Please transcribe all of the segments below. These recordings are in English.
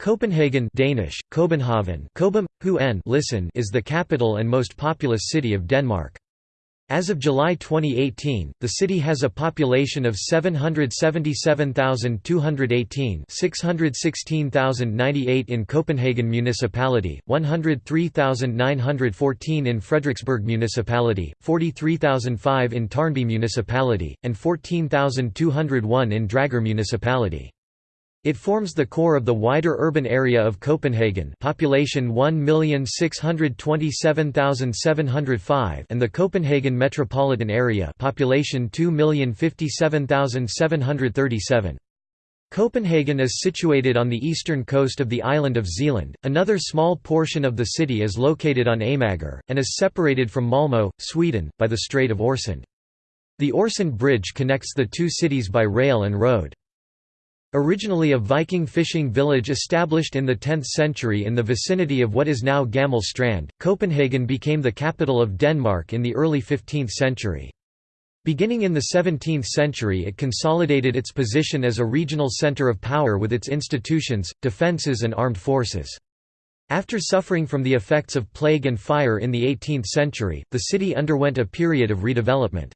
Copenhagen Danish, Copenhagen listen is the capital and most populous city of Denmark. As of July 2018, the city has a population of 777,218 616,098 in Copenhagen Municipality, 103,914 in Frederiksberg Municipality, 43,005 in Tårnby Municipality, and 14,201 in Dragør Municipality. It forms the core of the wider urban area of Copenhagen population 1,627,705 and the Copenhagen metropolitan area population 2,057,737. Copenhagen is situated on the eastern coast of the island of Zealand, another small portion of the city is located on Amager, and is separated from Malmö, Sweden, by the Strait of Øresund. The Øresund Bridge connects the two cities by rail and road. Originally a Viking fishing village established in the 10th century in the vicinity of what is now Gammel Strand, Copenhagen became the capital of Denmark in the early 15th century. Beginning in the 17th century it consolidated its position as a regional centre of power with its institutions, defences and armed forces. After suffering from the effects of plague and fire in the 18th century, the city underwent a period of redevelopment.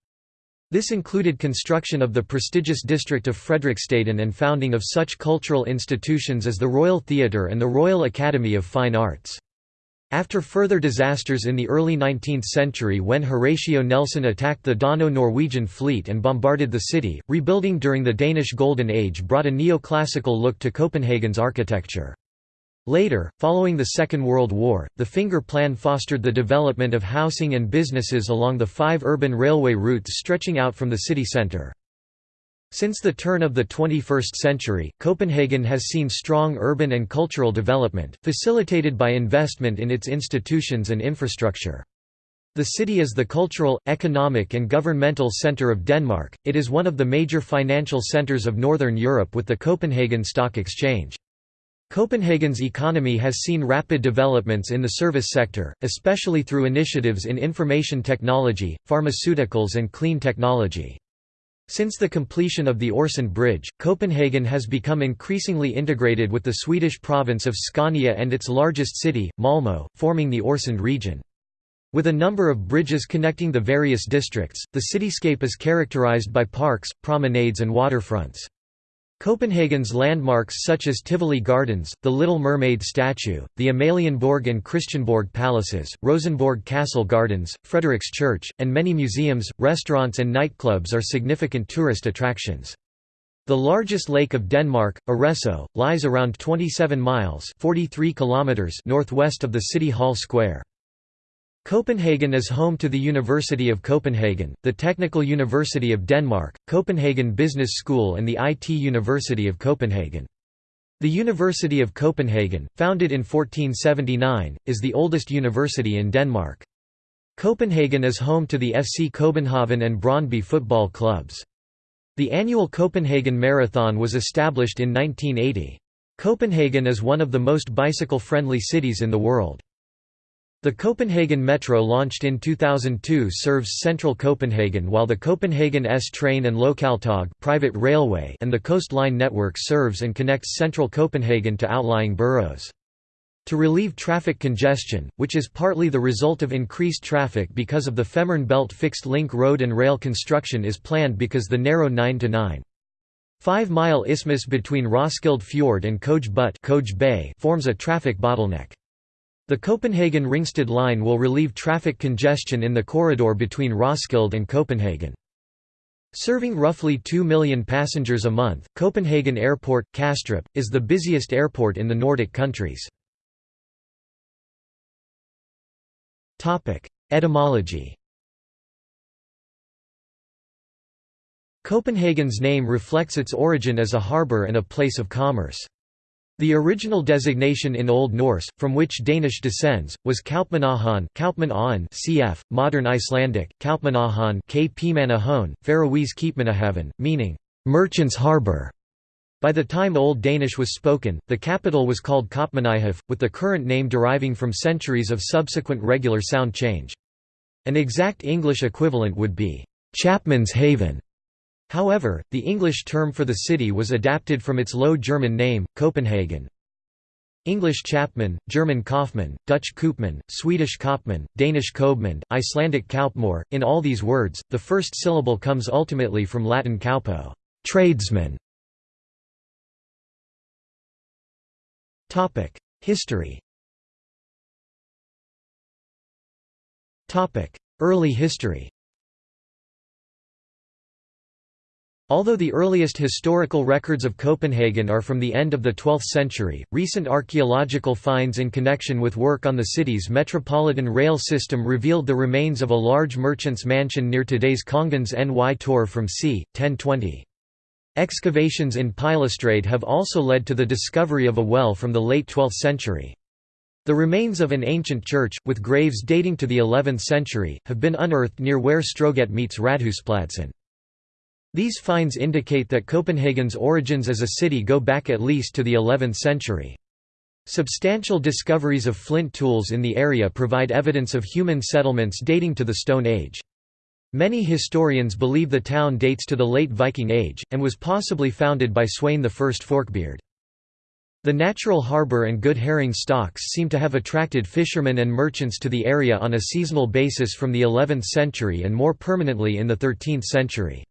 This included construction of the prestigious district of Frederiksstaden and founding of such cultural institutions as the Royal Theatre and the Royal Academy of Fine Arts. After further disasters in the early 19th century when Horatio Nelson attacked the Dano-Norwegian fleet and bombarded the city, rebuilding during the Danish Golden Age brought a neoclassical look to Copenhagen's architecture. Later, following the Second World War, the Finger Plan fostered the development of housing and businesses along the five urban railway routes stretching out from the city centre. Since the turn of the 21st century, Copenhagen has seen strong urban and cultural development, facilitated by investment in its institutions and infrastructure. The city is the cultural, economic and governmental centre of Denmark, it is one of the major financial centres of Northern Europe with the Copenhagen Stock Exchange. Copenhagen's economy has seen rapid developments in the service sector, especially through initiatives in information technology, pharmaceuticals and clean technology. Since the completion of the Øresund Bridge, Copenhagen has become increasingly integrated with the Swedish province of Scania and its largest city, Malmö, forming the Øresund region. With a number of bridges connecting the various districts, the cityscape is characterized by parks, promenades and waterfronts. Copenhagen's landmarks such as Tivoli Gardens, the Little Mermaid statue, the Amalienborg and Christiansborg palaces, Rosenborg Castle Gardens, Frederiks Church, and many museums, restaurants and nightclubs are significant tourist attractions. The largest lake of Denmark, Arresø, lies around 27 miles 43 kilometers northwest of the City Hall Square. Copenhagen is home to the University of Copenhagen, the Technical University of Denmark, Copenhagen Business School and the IT University of Copenhagen. The University of Copenhagen, founded in 1479, is the oldest university in Denmark. Copenhagen is home to the FC Copenhagen and Brøndby football clubs. The annual Copenhagen Marathon was established in 1980. Copenhagen is one of the most bicycle-friendly cities in the world. The Copenhagen Metro launched in 2002 serves central Copenhagen while the Copenhagen S-Train and Lokaltog private railway and the coastline network serves and connects central Copenhagen to outlying boroughs. To relieve traffic congestion, which is partly the result of increased traffic because of the Fehmarn Belt fixed link road and rail construction is planned because the narrow 9 to 9. 5-mile isthmus between Roskilde Fjord and Køge Bugt forms a traffic bottleneck. The Copenhagen-Ringsted line will relieve traffic congestion in the corridor between Roskilde and Copenhagen. Serving roughly 2 million passengers a month, Copenhagen Airport, Kastrup, is the busiest airport in the Nordic countries. Etymology Copenhagen's name reflects its origin as a harbour and a place of commerce. The original designation in Old Norse, from which Danish descends, was Kaupmannahon cf. modern Icelandic, Kaupmannahon Faroese Keepmanahaven, meaning, "...merchant's harbour". By the time Old Danish was spoken, the capital was called Kaupmannahave, with the current name deriving from centuries of subsequent regular sound change. An exact English equivalent would be, "...Chapman's Haven", However, the English term for the city was adapted from its Low German name, Copenhagen. English Chapman, German Kaufmann, Dutch Koopman, Swedish Kopman, Danish Koopman, Icelandic Kaupmor. In all these words, the first syllable comes ultimately from Latin kaupo, tradesman. Topic: History. Topic: Early history. Although the earliest historical records of Copenhagen are from the end of the 12th century, recent archaeological finds in connection with work on the city's metropolitan rail system revealed the remains of a large merchant's mansion near today's Kongens Ny Torv from c. 1020. Excavations in Pilestræde have also led to the discovery of a well from the late 12th century. The remains of an ancient church, with graves dating to the 11th century, have been unearthed near where Stroget meets Radhuspladsen. These finds indicate that Copenhagen's origins as a city go back at least to the 11th century. Substantial discoveries of flint tools in the area provide evidence of human settlements dating to the Stone Age. Many historians believe the town dates to the late Viking Age, and was possibly founded by Sweyn I Forkbeard. The natural harbour and good herring stocks seem to have attracted fishermen and merchants to the area on a seasonal basis from the 11th century and more permanently in the 13th century.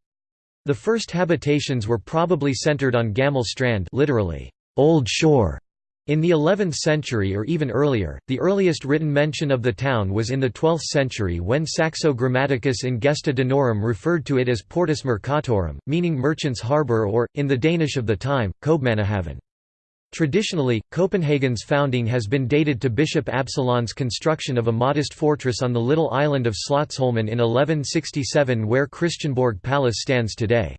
The first habitations were probably centered on Gammel Strand literally, Old Shore. In the 11th century or even earlier, the earliest written mention of the town was in the 12th century when Saxo Grammaticus in Gesta Danorum referred to it as Portus Mercatorum, meaning merchant's harbour or, in the Danish of the time, Kobmannahaven. Traditionally, Copenhagen's founding has been dated to Bishop Absalon's construction of a modest fortress on the little island of Slotsholmen in 1167 where Christiansborg Palace stands today.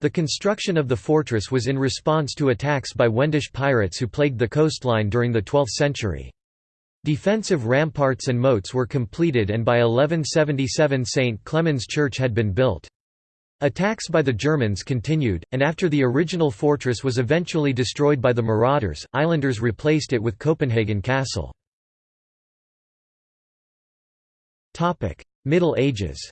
The construction of the fortress was in response to attacks by Wendish pirates who plagued the coastline during the 12th century. Defensive ramparts and moats were completed and by 1177 St. Clement's Church had been built. Attacks by the Germans continued, and after the original fortress was eventually destroyed by the marauders, islanders replaced it with Copenhagen Castle. Middle Ages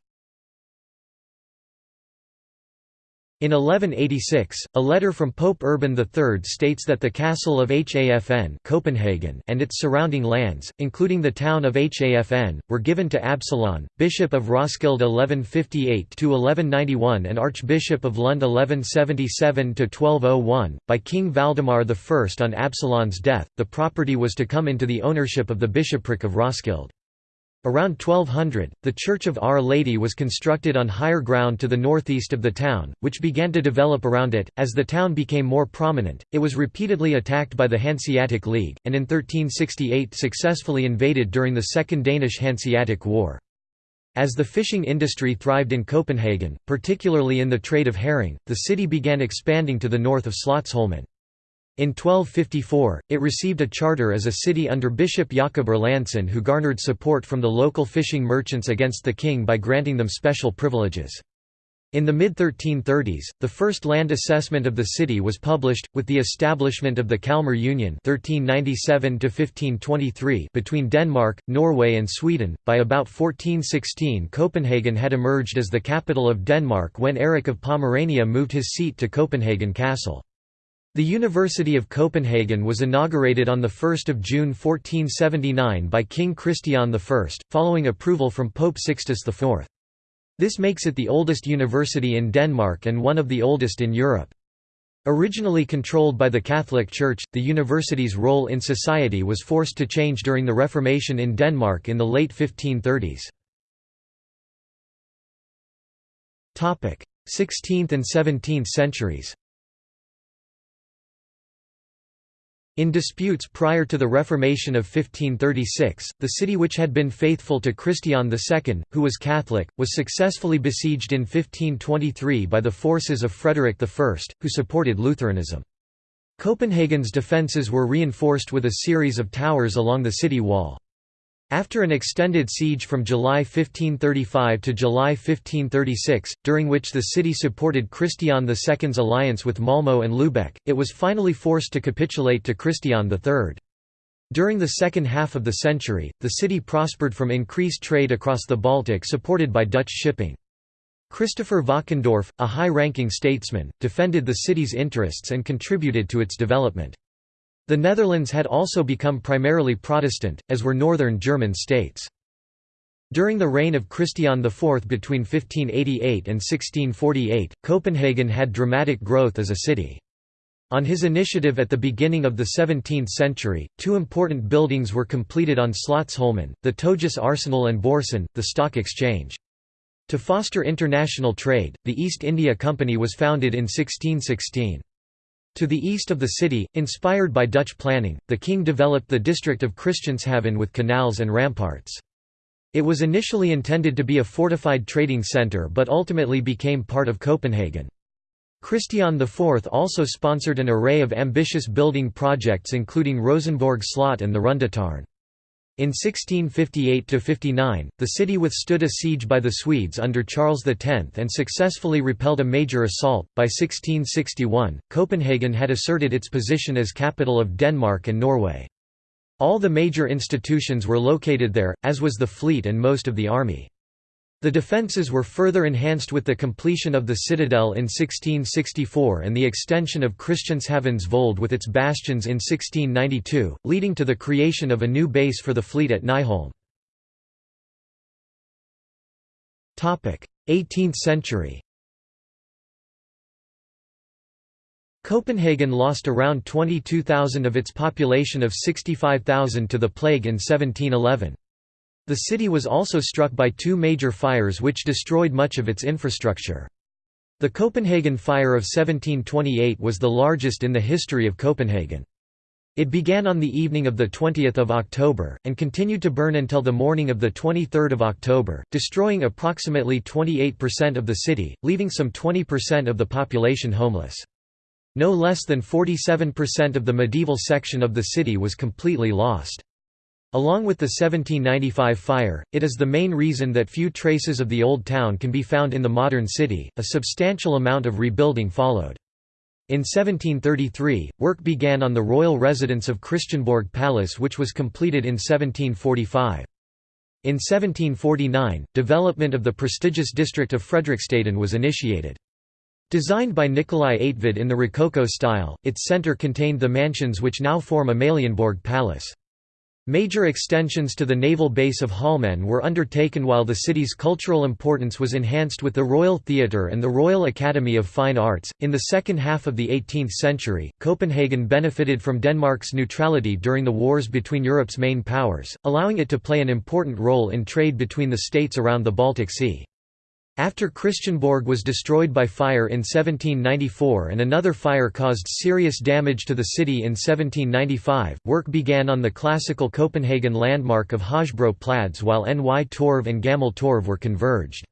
In 1186, a letter from Pope Urban III states that the castle of Hafn Copenhagen and its surrounding lands, including the town of Hafn, were given to Absalon, Bishop of Roskilde 1158–1191 and Archbishop of Lund 1177–1201, by King Valdemar I. On Absalon's death, the property was to come into the ownership of the bishopric of Roskilde. Around 1200, the Church of Our Lady was constructed on higher ground to the northeast of the town, which began to develop around it. As the town became more prominent, it was repeatedly attacked by the Hanseatic League, and in 1368 successfully invaded during the Second Danish Hanseatic War. As the fishing industry thrived in Copenhagen, particularly in the trade of herring, the city began expanding to the north of Slotsholmen. In 1254, it received a charter as a city under Bishop Jakob Erlandsen who garnered support from the local fishing merchants against the king by granting them special privileges. In the mid-1330s, the first land assessment of the city was published, with the establishment of the Kalmar Union 1397 between Denmark, Norway and Sweden. By about 1416 Copenhagen had emerged as the capital of Denmark when Erik of Pomerania moved his seat to Copenhagen Castle. The University of Copenhagen was inaugurated on 1 June 1479 by King Christian I, following approval from Pope Sixtus IV. This makes it the oldest university in Denmark and one of the oldest in Europe. Originally controlled by the Catholic Church, the university's role in society was forced to change during the Reformation in Denmark in the late 1530s. 16th and 17th centuries In disputes prior to the Reformation of 1536, the city which had been faithful to Christian II, who was Catholic, was successfully besieged in 1523 by the forces of Frederick I, who supported Lutheranism. Copenhagen's defences were reinforced with a series of towers along the city wall. After an extended siege from July 1535 to July 1536, during which the city supported Christian II's alliance with Malmö and Lübeck, it was finally forced to capitulate to Christian III. During the second half of the century, the city prospered from increased trade across the Baltic supported by Dutch shipping. Christopher Valkendorf, a high-ranking statesman, defended the city's interests and contributed to its development. The Netherlands had also become primarily Protestant, as were northern German states. During the reign of Christian IV between 1588 and 1648, Copenhagen had dramatic growth as a city. On his initiative at the beginning of the 17th century, two important buildings were completed on Slotsholmen, the Togis Arsenal and Borsen, the stock exchange. To foster international trade, the East India Company was founded in 1616. To the east of the city, inspired by Dutch planning, the king developed the district of Christianshavn with canals and ramparts. It was initially intended to be a fortified trading centre but ultimately became part of Copenhagen. Christian IV also sponsored an array of ambitious building projects including Rosenborg Slot and the Rundetårn. In 1658–59, the city withstood a siege by the Swedes under Charles X and successfully repelled a major assault. By 1661, Copenhagen had asserted its position as capital of Denmark and Norway. All the major institutions were located there, as was the fleet and most of the army. The defences were further enhanced with the completion of the citadel in 1664 and the extension of Christianshavn's Vold with its bastions in 1692, leading to the creation of a new base for the fleet at Nyholm. 18th century Copenhagen lost around 22,000 of its population of 65,000 to the plague in 1711. The city was also struck by two major fires which destroyed much of its infrastructure. The Copenhagen Fire of 1728 was the largest in the history of Copenhagen. It began on the evening of 20 October, and continued to burn until the morning of 23 October, destroying approximately 28% of the city, leaving some 20% of the population homeless. No less than 47% of the medieval section of the city was completely lost. Along with the 1795 fire, it is the main reason that few traces of the old town can be found in the modern city. A substantial amount of rebuilding followed. In 1733, work began on the royal residence of Christiansborg Palace, which was completed in 1745. In 1749, development of the prestigious district of Frederiksstaden was initiated. Designed by Nikolai Eigtved in the Rococo style, its centre contained the mansions which now form Amalienborg Palace. Major extensions to the naval base of Holmen were undertaken while the city's cultural importance was enhanced with the Royal Theatre and the Royal Academy of Fine Arts. In the second half of the 18th century, Copenhagen benefited from Denmark's neutrality during the wars between Europe's main powers, allowing it to play an important role in trade between the states around the Baltic Sea. After Christiansborg was destroyed by fire in 1794 and another fire caused serious damage to the city in 1795, work began on the classical Copenhagen landmark of Hojbro Plads while Ny Torv and Gammel Torv were converged.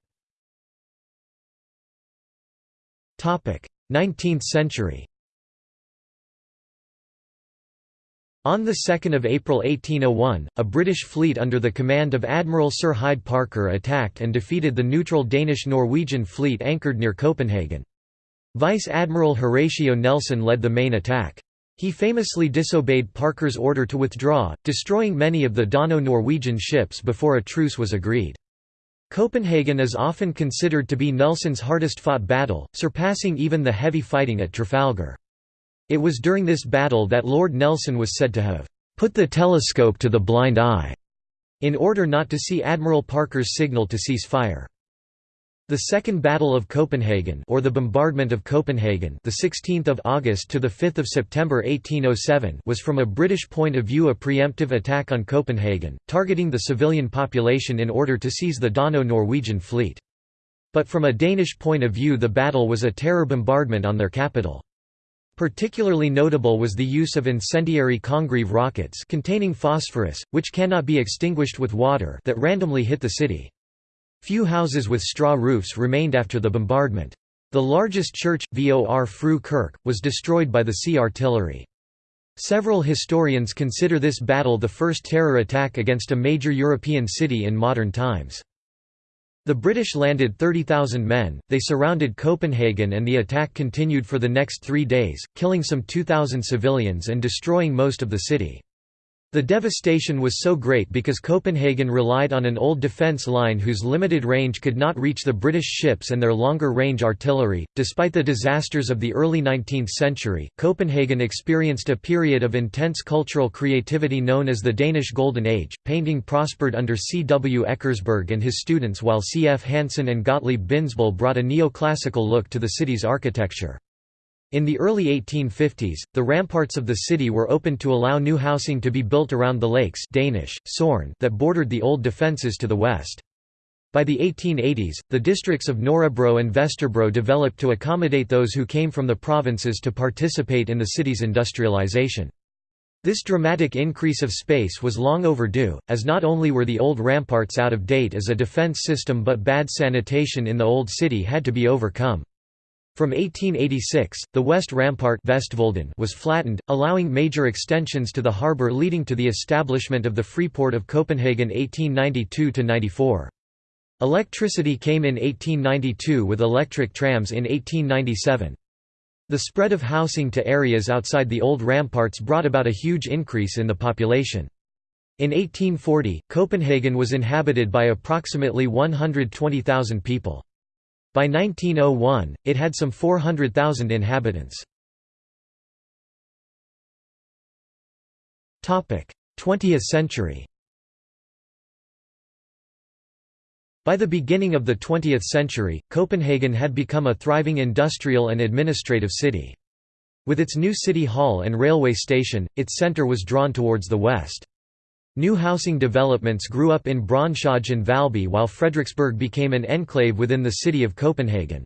19th century On 2 April 1801, a British fleet under the command of Admiral Sir Hyde Parker attacked and defeated the neutral Danish-Norwegian fleet anchored near Copenhagen. Vice Admiral Horatio Nelson led the main attack. He famously disobeyed Parker's order to withdraw, destroying many of the Dano-Norwegian ships before a truce was agreed. Copenhagen is often considered to be Nelson's hardest-fought battle, surpassing even the heavy fighting at Trafalgar. It was during this battle that Lord Nelson was said to have put the telescope to the blind eye in order not to see Admiral Parker's signal to cease fire. The Second Battle of Copenhagen or the Bombardment of Copenhagen the 16th of August to the 5th of September 1807 was from a British point of view a preemptive attack on Copenhagen, targeting the civilian population in order to seize the Dano-Norwegian fleet. But from a Danish point of view the battle was a terror bombardment on their capital. Particularly notable was the use of incendiary Congreve rockets containing phosphorus, which cannot be extinguished with water that randomly hit the city. Few houses with straw roofs remained after the bombardment. The largest church, Vor Fru Kirk, was destroyed by the sea artillery. Several historians consider this battle the first terror attack against a major European city in modern times. The British landed 30,000 men, they surrounded Copenhagen and the attack continued for the next three days, killing some 2,000 civilians and destroying most of the city. The devastation was so great because Copenhagen relied on an old defence line whose limited range could not reach the British ships and their longer range artillery. Despite the disasters of the early 19th century, Copenhagen experienced a period of intense cultural creativity known as the Danish Golden Age. Painting prospered under C. W. Eckersberg and his students, while C. F. Hansen and Gottlieb Bindesbøll brought a neoclassical look to the city's architecture. In the early 1850s, the ramparts of the city were opened to allow new housing to be built around the lakes Danish, Sorn that bordered the old defences to the west. By the 1880s, the districts of Nørrebro and Vesterbro developed to accommodate those who came from the provinces to participate in the city's industrialization. This dramatic increase of space was long overdue, as not only were the old ramparts out of date as a defense system but bad sanitation in the old city had to be overcome. From 1886, the west rampart was flattened, allowing major extensions to the harbour leading to the establishment of the Freeport of Copenhagen 1892–94. Electricity came in 1892 with electric trams in 1897. The spread of housing to areas outside the old ramparts brought about a huge increase in the population. In 1840, Copenhagen was inhabited by approximately 120,000 people. By 1901, it had some 400,000 inhabitants. 20th century By the beginning of the 20th century, Copenhagen had become a thriving industrial and administrative city. With its new city hall and railway station, its centre was drawn towards the west. New housing developments grew up in Brøndshøj and Valby while Frederiksberg became an enclave within the city of Copenhagen.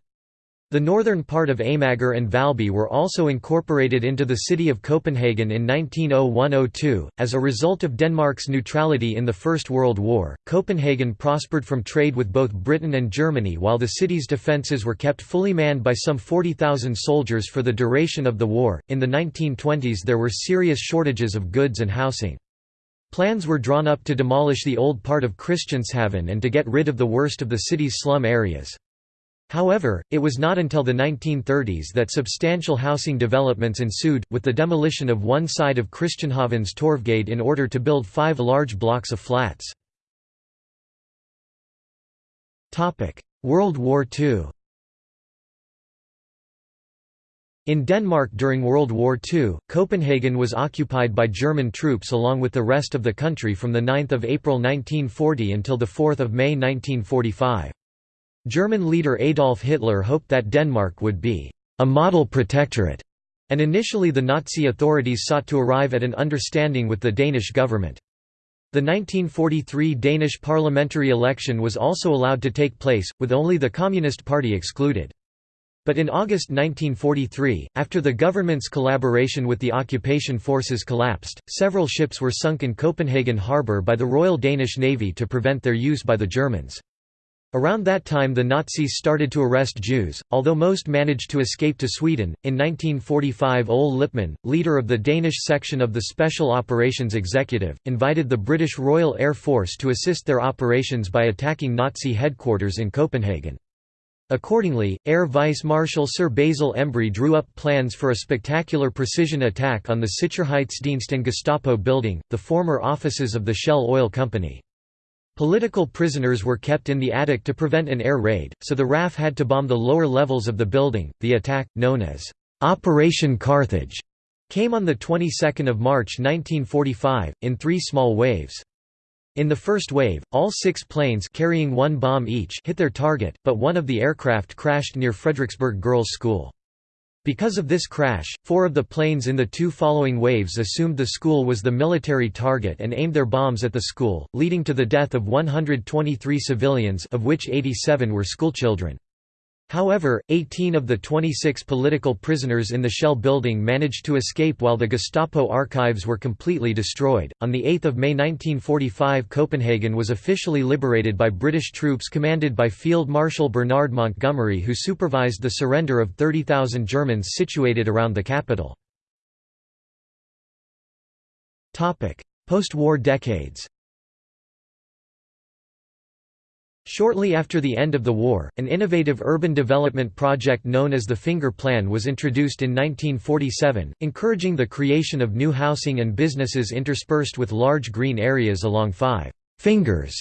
The northern part of Amager and Valby were also incorporated into the city of Copenhagen in 1901–02. As a result of Denmark's neutrality in the First World War, Copenhagen prospered from trade with both Britain and Germany while the city's defences were kept fully manned by some 40,000 soldiers for the duration of the war. In the 1920s there were serious shortages of goods and housing. Plans were drawn up to demolish the old part of Christianshavn and to get rid of the worst of the city's slum areas. However, it was not until the 1930s that substantial housing developments ensued, with the demolition of one side of Christianshavn's Torvgade in order to build five large blocks of flats. World War II In Denmark during World War II, Copenhagen was occupied by German troops along with the rest of the country from 9 April 1940 until 4 May 1945. German leader Adolf Hitler hoped that Denmark would be a model protectorate, and initially the Nazi authorities sought to arrive at an understanding with the Danish government. The 1943 Danish parliamentary election was also allowed to take place, with only the Communist Party excluded. But in August 1943, after the government's collaboration with the occupation forces collapsed, several ships were sunk in Copenhagen harbour by the Royal Danish Navy to prevent their use by the Germans. Around that time the Nazis started to arrest Jews, although most managed to escape to Sweden. In 1945 Ole Lippmann, leader of the Danish section of the Special Operations Executive, invited the British Royal Air Force to assist their operations by attacking Nazi headquarters in Copenhagen. Accordingly, Air Vice Marshal Sir Basil Embry drew up plans for a spectacular precision attack on the Sicherheitsdienst and Gestapo building, the former offices of the Shell Oil Company. Political prisoners were kept in the attic to prevent an air raid, so the RAF had to bomb the lower levels of the building. The attack, known as Operation Carthage, came on the 22nd of March 1945 in three small waves. In the first wave, all six planes carrying one bomb each hit their target, but one of the aircraft crashed near Frederiksberg Girls' School. Because of this crash, four of the planes in the two following waves assumed the school was the military target and aimed their bombs at the school, leading to the death of 123 civilians of which 87 were schoolchildren. However, 18 of the 26 political prisoners in the Shell building managed to escape while the Gestapo archives were completely destroyed. On 8 May 1945, Copenhagen was officially liberated by British troops commanded by Field Marshal Bernard Montgomery, who supervised the surrender of 30,000 Germans situated around the capital. Post war decades Shortly after the end of the war, an innovative urban development project known as the Finger Plan was introduced in 1947, encouraging the creation of new housing and businesses interspersed with large green areas along five «fingers»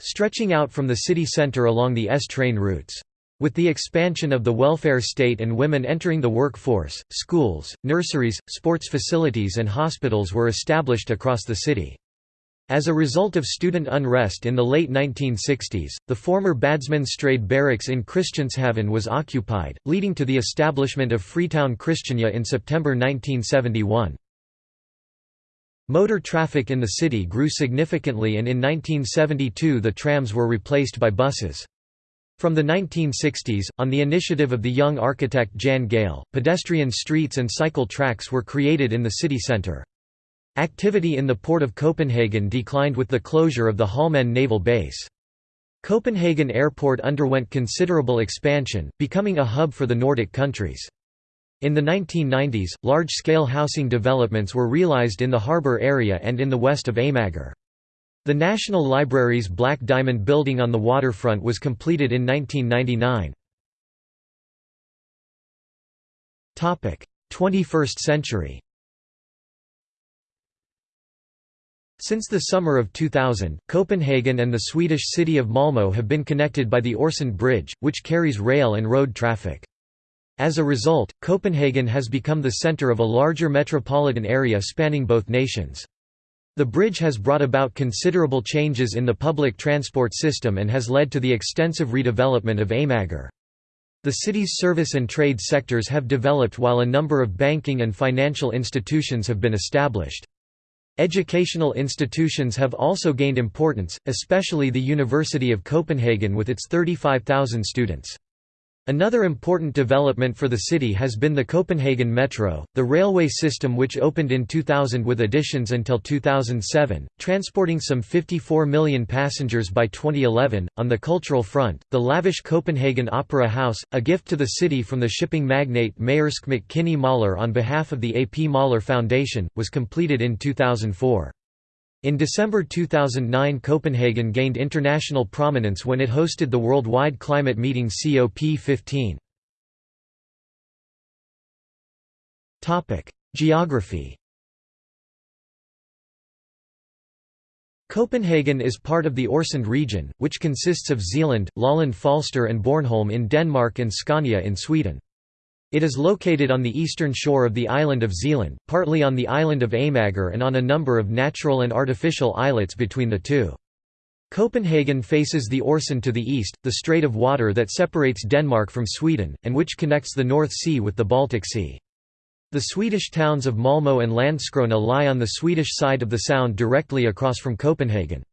stretching out from the city centre along the S train routes. With the expansion of the welfare state and women entering the workforce, schools, nurseries, sports facilities and hospitals were established across the city. As a result of student unrest in the late 1960s, the former Badsmannsstræde barracks in Christianshavn was occupied, leading to the establishment of Freetown Christiania in September 1971. Motor traffic in the city grew significantly and in 1972 the trams were replaced by buses. From the 1960s, on the initiative of the young architect Jan Gehl, pedestrian streets and cycle tracks were created in the city centre. Activity in the port of Copenhagen declined with the closure of the Holmen naval base. Copenhagen Airport underwent considerable expansion, becoming a hub for the Nordic countries. In the 1990s, large-scale housing developments were realized in the harbour area and in the west of Amager. The National Library's Black Diamond building on the waterfront was completed in 1999. 21st century Since the summer of 2000, Copenhagen and the Swedish city of Malmö have been connected by the Øresund Bridge, which carries rail and road traffic. As a result, Copenhagen has become the center of a larger metropolitan area spanning both nations. The bridge has brought about considerable changes in the public transport system and has led to the extensive redevelopment of Amager. The city's service and trade sectors have developed while a number of banking and financial institutions have been established. Educational institutions have also gained importance, especially the University of Copenhagen with its 35,000 students. Another important development for the city has been the Copenhagen Metro, the railway system which opened in 2000 with additions until 2007, transporting some 54 million passengers by 2011. On the cultural front, the lavish Copenhagen Opera House, a gift to the city from the shipping magnate Maersk Mc-Kinney Møller on behalf of the A.P. Møller Foundation, was completed in 2004. In December 2009 Copenhagen gained international prominence when it hosted the worldwide climate meeting COP15. Geography Copenhagen is part of the Øresund region, which consists of Zealand, Lolland Falster and Bornholm in Denmark and Scania in Sweden. It is located on the eastern shore of the island of Zealand, partly on the island of Amager and on a number of natural and artificial islets between the two. Copenhagen faces the Øresund to the east, the strait of water that separates Denmark from Sweden, and which connects the North Sea with the Baltic Sea. The Swedish towns of Malmö and Landskrona lie on the Swedish side of the sound directly across from Copenhagen.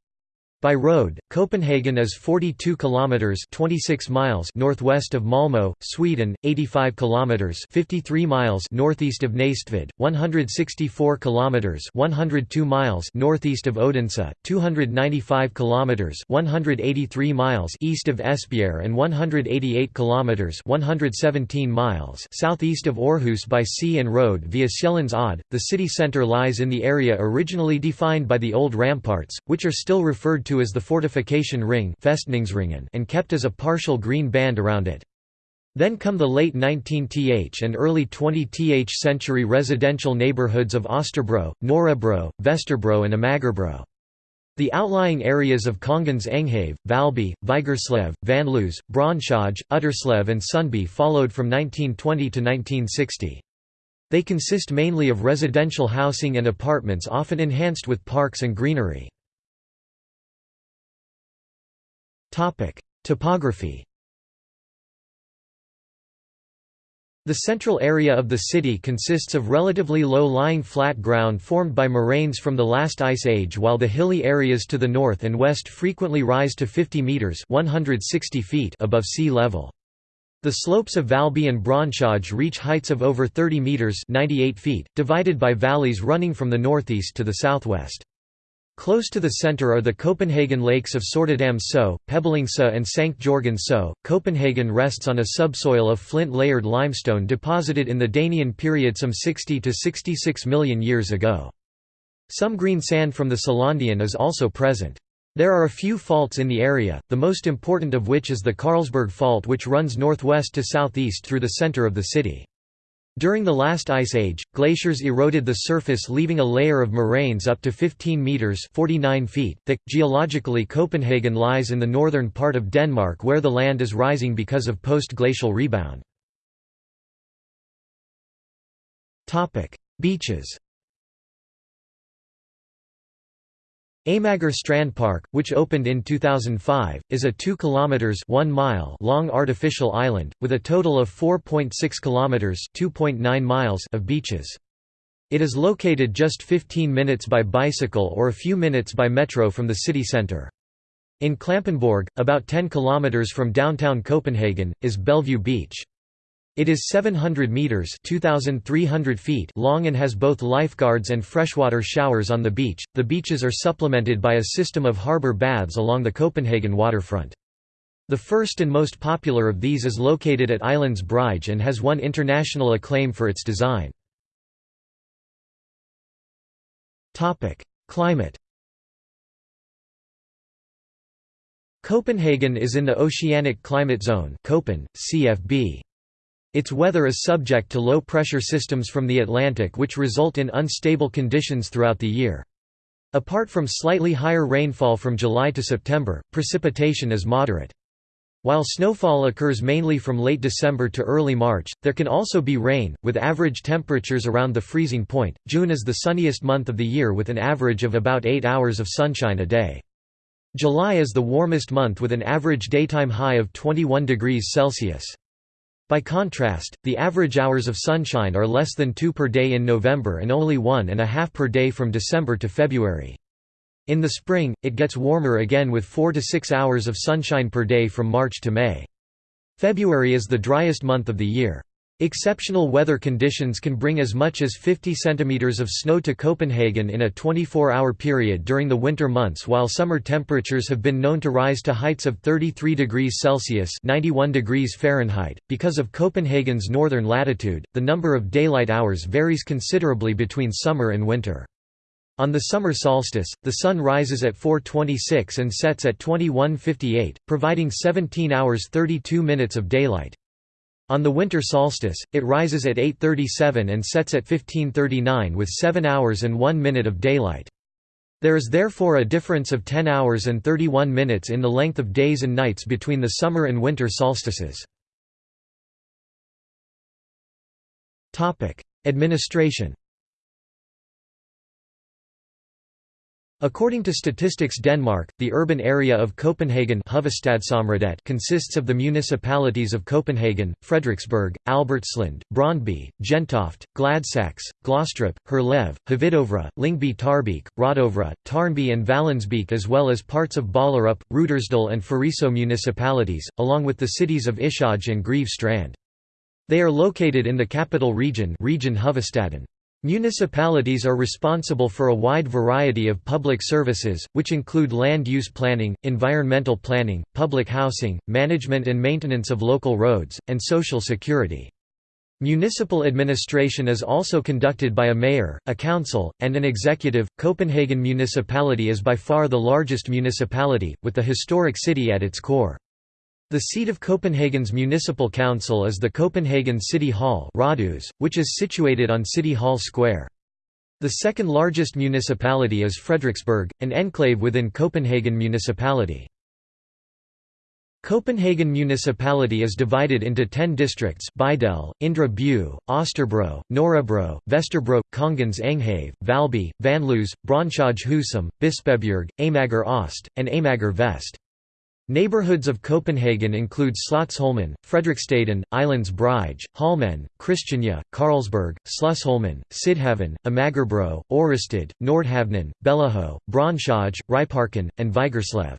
By road, Copenhagen is 42 kilometers (26 miles) northwest of Malmö, Sweden, 85 kilometers (53 miles) northeast of Næstved, 164 kilometers (102 miles) northeast of Odense, 295 kilometers (183 miles) east of Esbjerg and 188 kilometers (117 miles) southeast of Aarhus by sea and road via Sjælland's Odde. The city center lies in the area originally defined by the old ramparts, which are still referred to as the fortification ring and kept as a partial green band around it. Then come the late 19th and early 20th century residential neighborhoods of Osterbro, Nørrebro, Vesterbro and Amagerbro. The outlying areas of Kongens Enghave, Valby, Vigerslev, Vanløse, Brøndshøj, Utterslev and Sundby followed from 1920 to 1960. They consist mainly of residential housing and apartments often enhanced with parks and greenery. Topography The central area of the city consists of relatively low-lying flat ground formed by moraines from the last ice age while the hilly areas to the north and west frequently rise to 50 metres 160 feet above sea level. The slopes of Valby and Brøndshøj reach heights of over 30 metres 98 feet, divided by valleys running from the northeast to the southwest. Close to the center are the Copenhagen lakes of Sortedam So, Pebblingse and St. Jorgen So. Copenhagen rests on a subsoil of flint layered limestone deposited in the Danian period some 60 to 66 million years ago. Some green sand from the Selandian is also present. There are a few faults in the area, the most important of which is the Carlsberg Fault which runs northwest to southeast through the center of the city. During the last ice age, glaciers eroded the surface leaving a layer of moraines up to 15 meters (49 feet) thick. Geologically, Copenhagen lies in the northern part of Denmark where the land is rising because of post-glacial rebound. Topic: Beaches. Amager Strand Park, which opened in 2005, is a 2 kilometers 1 mile long artificial island with a total of 4.6 kilometers 2.9 miles of beaches. It is located just 15 minutes by bicycle or a few minutes by metro from the city centre. In Klampenborg, about 10 kilometers from downtown Copenhagen, is Bellevue Beach. It is 700 meters (2300 feet) long and has both lifeguards and freshwater showers on the beach. The beaches are supplemented by a system of harbor baths along the Copenhagen waterfront. The first and most popular of these is located at Islands Brygge and has won international acclaim for its design. Topic: Climate Copenhagen is in the Oceanic Climate Zone Köppen, CFB. Its weather is subject to low-pressure systems from the Atlantic which result in unstable conditions throughout the year. Apart from slightly higher rainfall from July to September, precipitation is moderate. While snowfall occurs mainly from late December to early March, there can also be rain, with average temperatures around the freezing point. June is the sunniest month of the year with an average of about 8 hours of sunshine a day. July is the warmest month with an average daytime high of 21 degrees Celsius. By contrast, the average hours of sunshine are less than two per day in November and only one and a half per day from December to February. In the spring, it gets warmer again with 4 to 6 hours of sunshine per day from March to May. February is the driest month of the year. Exceptional weather conditions can bring as much as 50 centimeters of snow to Copenhagen in a 24-hour period during the winter months while summer temperatures have been known to rise to heights of 33 degrees Celsius 91 degrees Fahrenheit. Because of Copenhagen's northern latitude, the number of daylight hours varies considerably between summer and winter. On the summer solstice, the sun rises at 4.26 and sets at 21.58, providing 17 hours 32 minutes of daylight. On the winter solstice, it rises at 8.37 and sets at 15.39 with 7 hours and 1 minute of daylight. There is therefore a difference of 10 hours and 31 minutes in the length of days and nights between the summer and winter solstices. Administration According to Statistics Denmark, the urban area of Copenhagen consists of the municipalities of Copenhagen, Frederiksberg, Albertslund, Brøndby, Gentofte, Gladsaxe, Glostrup, Herlev, Hvidovre, Lyngby Taarbæk, Rødovre, Tårnby and Vallensbæk as well as parts of Ballerup, Rudersdal and Fariso municipalities, along with the cities of Ishøj and Greve Strand. They are located in the capital region region. Municipalities are responsible for a wide variety of public services, which include land use planning, environmental planning, public housing, management and maintenance of local roads, and social security. Municipal administration is also conducted by a mayor, a council, and an executive. Copenhagen Municipality is by far the largest municipality, with the historic city at its core. The seat of Copenhagen's municipal council is the Copenhagen City Hall which is situated on City Hall Square. The second largest municipality is Frederiksberg, an enclave within Copenhagen municipality. Copenhagen municipality is divided into ten districts Bydel, Indre By, Osterbro, Nørrebro, Vesterbro, Kongens Enghave, Valby, Vanløse, Brøndshøj Husum, Bispebjerg, Amager Ost, and Amager Vest. Neighborhoods of Copenhagen include Slotsholmen, Frederiksstaden, Islands Brygge, Holmen, Christiania, Carlsberg, Slusholmen, Sydhavn, Amagerbro, Ørestad, Nordhavnen, Bellahøj, Brøndshøj, Ryparken, and Vigerslev.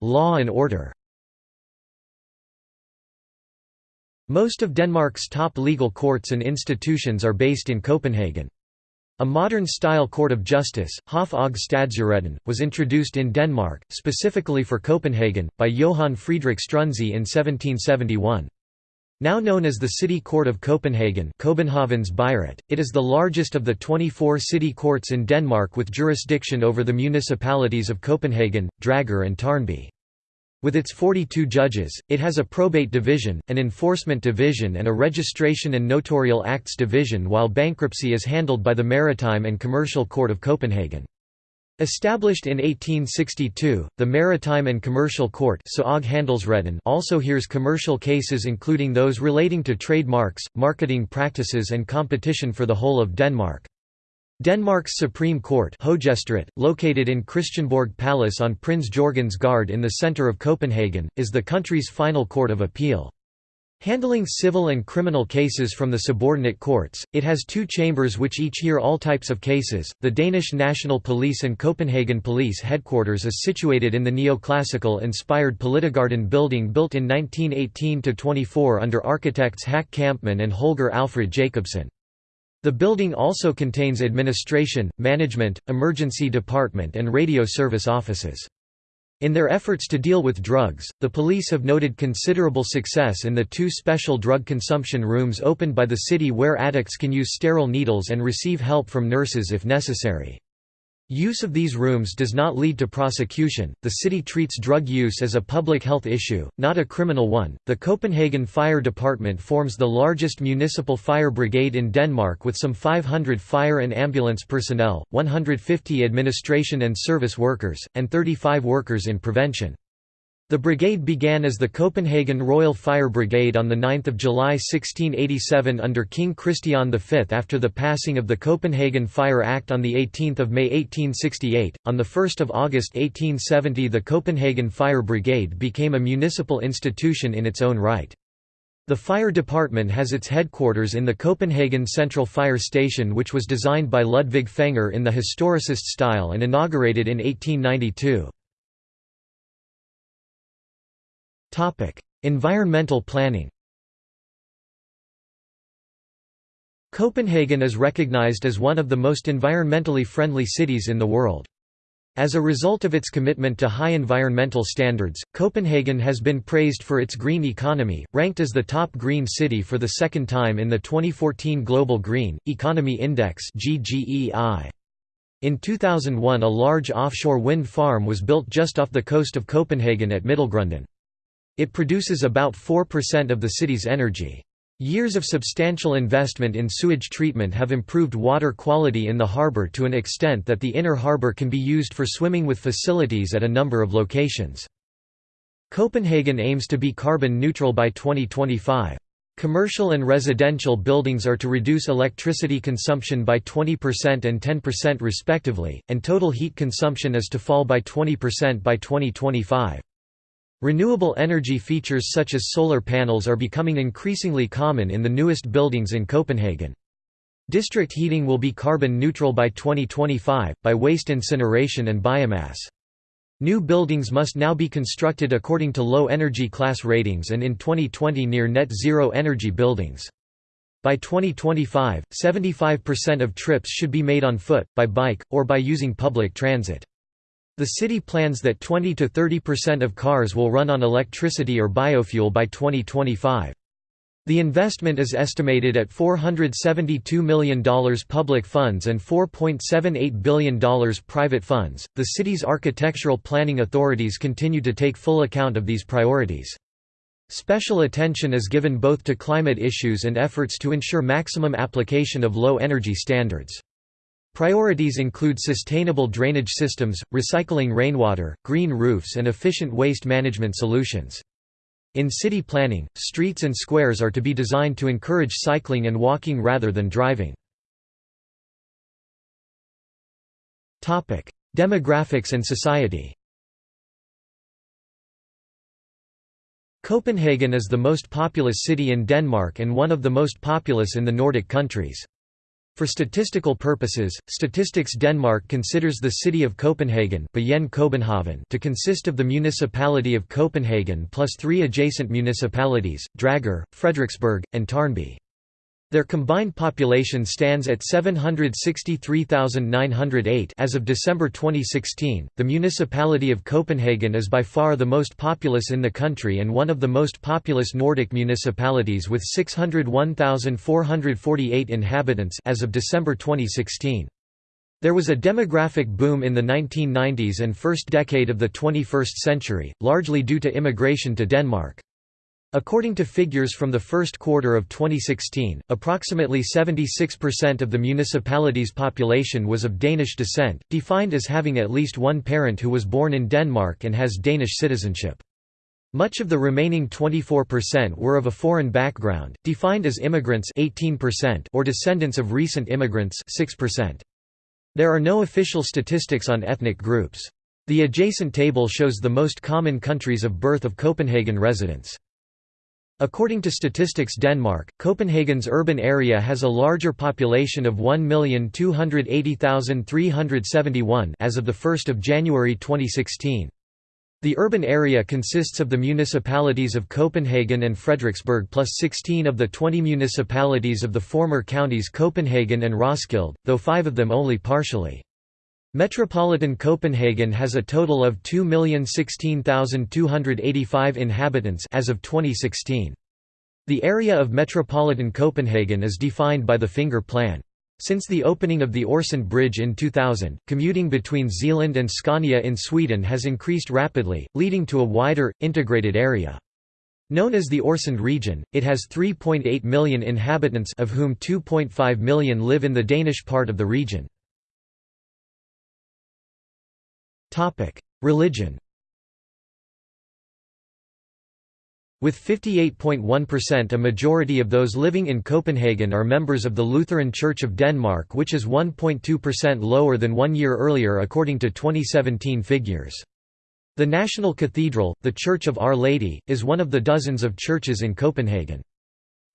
Law and order Most of Denmark's top legal courts and institutions are based in Copenhagen. A modern-style court of justice, Hof og Stadsretten, was introduced in Denmark, specifically for Copenhagen, by Johann Friedrich Struensee in 1771. Now known as the City Court of Copenhagen Copenhagen's Byret, it is the largest of the 24 city courts in Denmark with jurisdiction over the municipalities of Copenhagen, Dragør and Tårnby. With its 42 judges, it has a probate division, an enforcement division and a registration and notarial acts division while bankruptcy is handled by the Maritime and Commercial Court of Copenhagen. Established in 1862, the Maritime and Commercial Court also hears commercial cases including those relating to trademarks, marketing practices and competition for the whole of Denmark. Denmark's Supreme Court located in Christiansborg Palace on Prince Jorgens Gade in the centre of Copenhagen, is the country's final court of appeal. Handling civil and criminal cases from the subordinate courts, it has two chambers which each hear all types of cases. The Danish National Police and Copenhagen Police Headquarters is situated in the neoclassical inspired Politigarden building built in 1918-24 under architects Hack Kampmann and Holger Alfred Jacobsen. The building also contains administration, management, emergency department and radio service offices. In their efforts to deal with drugs, the police have noted considerable success in the two special drug consumption rooms opened by the city where addicts can use sterile needles and receive help from nurses if necessary. Use of these rooms does not lead to prosecution. The city treats drug use as a public health issue, not a criminal one. The Copenhagen Fire Department forms the largest municipal fire brigade in Denmark with some 500 fire and ambulance personnel, 150 administration and service workers, and 35 workers in prevention. The brigade began as the Copenhagen Royal Fire Brigade on 9 July 1687 under King Christian V after the passing of the Copenhagen Fire Act on 18 May 1868. On 1 August 1870 the Copenhagen Fire Brigade became a municipal institution in its own right. The fire department has its headquarters in the Copenhagen Central Fire Station which was designed by Ludvig Fenger in the historicist style and inaugurated in 1892. Environmental planning Copenhagen is recognized as one of the most environmentally friendly cities in the world. As a result of its commitment to high environmental standards, Copenhagen has been praised for its green economy, ranked as the top green city for the second time in the 2014 Global Green Economy Index In 2001 a large offshore wind farm was built just off the coast of Copenhagen at Middelgrunden. It produces about 4% of the city's energy. Years of substantial investment in sewage treatment have improved water quality in the harbour to an extent that the inner harbour can be used for swimming with facilities at a number of locations. Copenhagen aims to be carbon neutral by 2025. Commercial and residential buildings are to reduce electricity consumption by 20% and 10% respectively, and total heat consumption is to fall by 20% by 2025. Renewable energy features such as solar panels are becoming increasingly common in the newest buildings in Copenhagen. District heating will be carbon neutral by 2025, by waste incineration and biomass. New buildings must now be constructed according to low energy class ratings and in 2020 near net zero energy buildings. By 2025, 75% of trips should be made on foot, by bike, or by using public transit. The city plans that 20 to 30% of cars will run on electricity or biofuel by 2025. The investment is estimated at $472 million public funds and $4.78 billion private funds. The city's architectural planning authorities continue to take full account of these priorities. Special attention is given both to climate issues and efforts to ensure maximum application of low energy standards. Priorities include sustainable drainage systems, recycling rainwater, green roofs and efficient waste management solutions. In city planning, streets and squares are to be designed to encourage cycling and walking rather than driving. Demographics and society Copenhagen is the most populous city in Denmark and one of the most populous in the Nordic countries. For statistical purposes, Statistics Denmark considers the city of Copenhagen to consist of the municipality of Copenhagen plus three adjacent municipalities, Dragør, Frederiksberg, and Tårnby. Their combined population stands at 763,908 as of December 2016. The municipality of Copenhagen is by far the most populous in the country and one of the most populous Nordic municipalities with 601,448 inhabitants as of December 2016. There was a demographic boom in the 1990s and first decade of the 21st century, largely due to immigration to Denmark. According to figures from the first quarter of 2016, approximately 76% of the municipality's population was of Danish descent, defined as having at least one parent who was born in Denmark and has Danish citizenship. Much of the remaining 24% were of a foreign background, defined as immigrants 18% or descendants of recent immigrants 6%. There are no official statistics on ethnic groups. The adjacent table shows the most common countries of birth of Copenhagen residents. According to Statistics Denmark, Copenhagen's urban area has a larger population of 1,280,371 as of 1 January 2016. The urban area consists of the municipalities of Copenhagen and Frederiksberg plus 16 of the 20 municipalities of the former counties Copenhagen and Roskilde, though five of them only partially. Metropolitan Copenhagen has a total of 2,016,285 inhabitants as of 2016. The area of metropolitan Copenhagen is defined by the Finger Plan. Since the opening of the Øresund Bridge in 2000, commuting between Zealand and Scania in Sweden has increased rapidly, leading to a wider, integrated area. Known as the Øresund region, it has 3.8 million inhabitants of whom 2.5 million live in the Danish part of the region. Religion With 58.1% a majority of those living in Copenhagen are members of the Lutheran Church of Denmark which is 1.2% lower than one year earlier according to 2017 figures. The National Cathedral, the Church of Our Lady, is one of the dozens of churches in Copenhagen.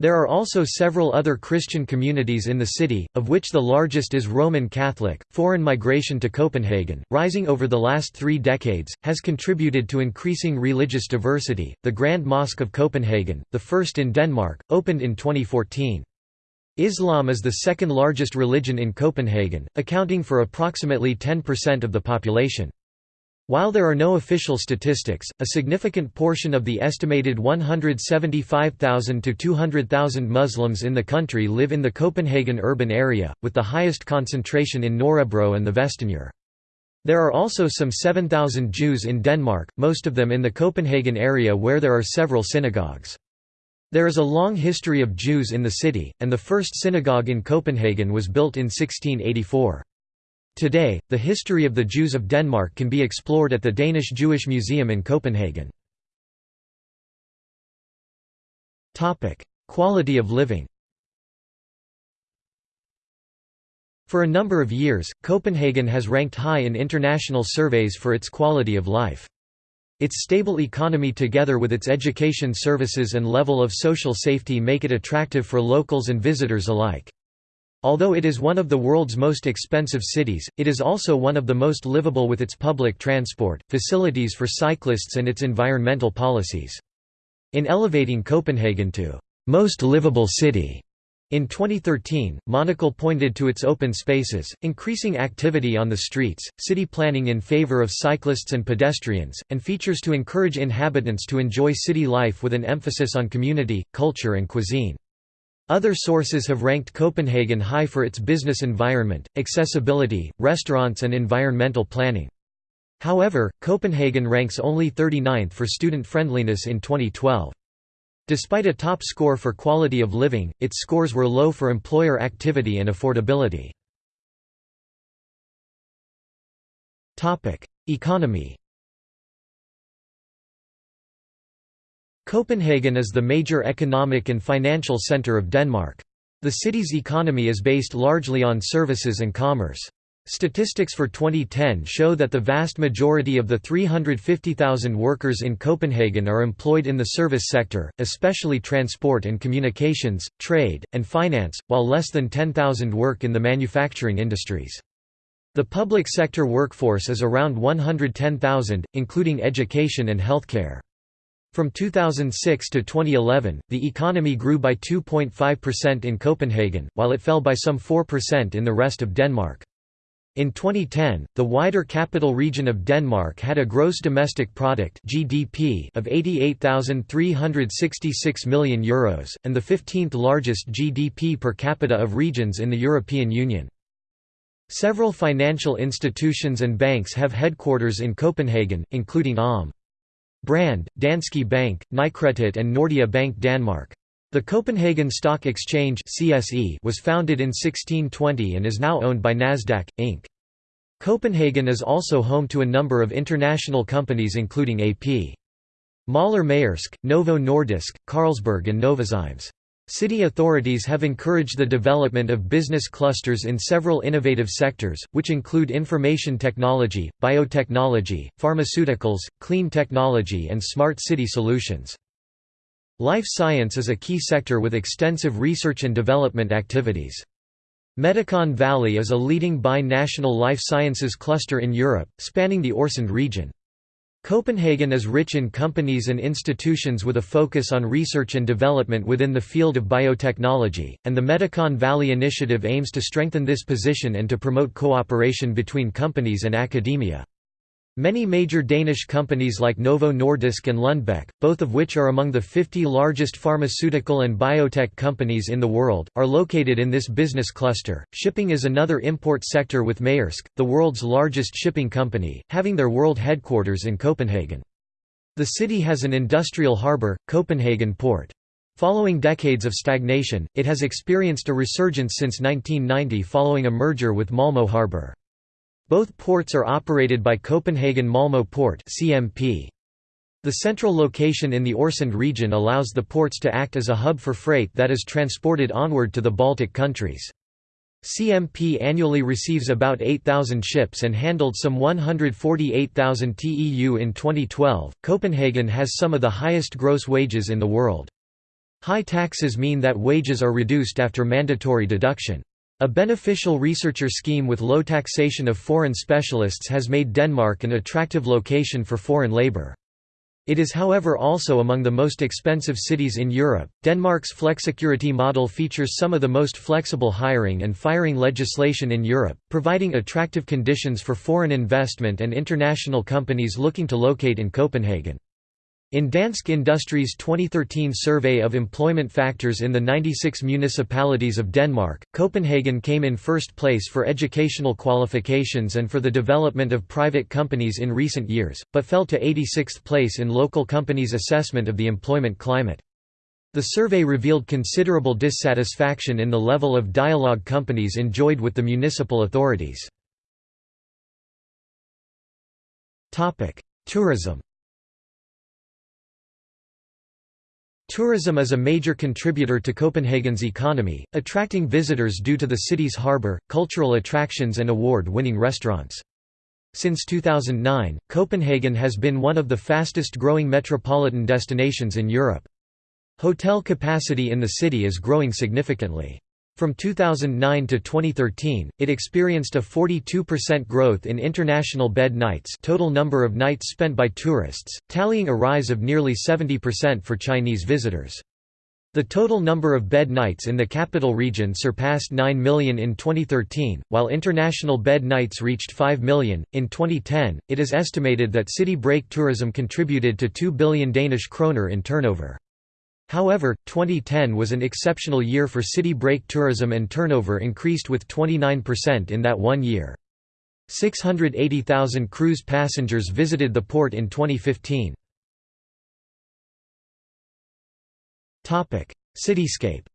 There are also several other Christian communities in the city, of which the largest is Roman Catholic. Foreign migration to Copenhagen, rising over the last three decades, has contributed to increasing religious diversity. The Grand Mosque of Copenhagen, the first in Denmark, opened in 2014. Islam is the second largest religion in Copenhagen, accounting for approximately 10% of the population. While there are no official statistics, a significant portion of the estimated 175,000 to 200,000 Muslims in the country live in the Copenhagen urban area, with the highest concentration in Nørrebro and the Vestendør. There are also some 7,000 Jews in Denmark, most of them in the Copenhagen area where there are several synagogues. There is a long history of Jews in the city, and the first synagogue in Copenhagen was built in 1684. Today, the history of the Jews of Denmark can be explored at the Danish Jewish Museum in Copenhagen. Quality of living For a number of years, Copenhagen has ranked high in international surveys for its quality of life. Its stable economy together with its education services and level of social safety make it attractive for locals and visitors alike. Although it is one of the world's most expensive cities, it is also one of the most livable with its public transport, facilities for cyclists and its environmental policies. In elevating Copenhagen to most livable city in 2013, Monocle pointed to its open spaces, increasing activity on the streets, city planning in favor of cyclists and pedestrians, and features to encourage inhabitants to enjoy city life with an emphasis on community, culture and cuisine. Other sources have ranked Copenhagen high for its business environment, accessibility, restaurants and environmental planning. However, Copenhagen ranks only 39th for student friendliness in 2012. Despite a top score for quality of living, its scores were low for employer activity and affordability. Economy Copenhagen is the major economic and financial centre of Denmark. The city's economy is based largely on services and commerce. Statistics for 2010 show that the vast majority of the 350,000 workers in Copenhagen are employed in the service sector, especially transport and communications, trade, and finance, while less than 10,000 work in the manufacturing industries. The public sector workforce is around 110,000, including education and healthcare. From 2006 to 2011, the economy grew by 2.5% in Copenhagen, while it fell by some 4% in the rest of Denmark. In 2010, the wider capital region of Denmark had a gross domestic product (GDP) of 88,366 million euros and the 15th largest GDP per capita of regions in the European Union. Several financial institutions and banks have headquarters in Copenhagen, including Alm. Brand, Danske Bank, Nykredit and Nordea Bank Danmark. The Copenhagen Stock Exchange (CSE) was founded in 1620 and is now owned by Nasdaq Inc. Copenhagen is also home to a number of international companies including AP. Møller Maersk, Novo Nordisk, Carlsberg and Novozymes. City authorities have encouraged the development of business clusters in several innovative sectors, which include information technology, biotechnology, pharmaceuticals, clean technology and smart city solutions. Life science is a key sector with extensive research and development activities. Medicon Valley is a leading bi-national life sciences cluster in Europe, spanning the Øresund region. Copenhagen is rich in companies and institutions with a focus on research and development within the field of biotechnology, and the Medicon Valley Initiative aims to strengthen this position and to promote cooperation between companies and academia. Many major Danish companies like Novo Nordisk and Lundbeck, both of which are among the 50 largest pharmaceutical and biotech companies in the world, are located in this business cluster. Shipping is another import sector with Maersk, the world's largest shipping company, having their world headquarters in Copenhagen. The city has an industrial harbour, Copenhagen Port. Following decades of stagnation, it has experienced a resurgence since 1990 following a merger with Malmö Harbour. Both ports are operated by Copenhagen Malmö Port. The central location in the Øresund region allows the ports to act as a hub for freight that is transported onward to the Baltic countries. CMP annually receives about 8,000 ships and handled some 148,000 TEU in 2012. Copenhagen has some of the highest gross wages in the world. High taxes mean that wages are reduced after mandatory deduction. A beneficial researcher scheme with low taxation of foreign specialists has made Denmark an attractive location for foreign labour. It is however also among the most expensive cities in Europe. Denmark's flexicurity model features some of the most flexible hiring and firing legislation in Europe, providing attractive conditions for foreign investment and international companies looking to locate in Copenhagen. In Dansk Industries' 2013 survey of employment factors in the 96 municipalities of Denmark, Copenhagen came in first place for educational qualifications and for the development of private companies in recent years, but fell to 86th place in local companies' assessment of the employment climate. The survey revealed considerable dissatisfaction in the level of dialogue companies enjoyed with the municipal authorities. Tourism Tourism is a major contributor to Copenhagen's economy, attracting visitors due to the city's harbour, cultural attractions and award-winning restaurants. Since 2009, Copenhagen has been one of the fastest-growing metropolitan destinations in Europe. Hotel capacity in the city is growing significantly. From 2009 to 2013, it experienced a 42% growth in international bed nights total number of nights spent by tourists, tallying a rise of nearly 70% for Chinese visitors. The total number of bed nights in the capital region surpassed 9 million in 2013, while international bed nights reached 5 million. In 2010, it is estimated that city break tourism contributed to 2 billion Danish kroner in turnover. However, 2010 was an exceptional year for city break tourism and turnover increased with 29% in that one year. 680,000 cruise passengers visited the port in 2015. Cityscape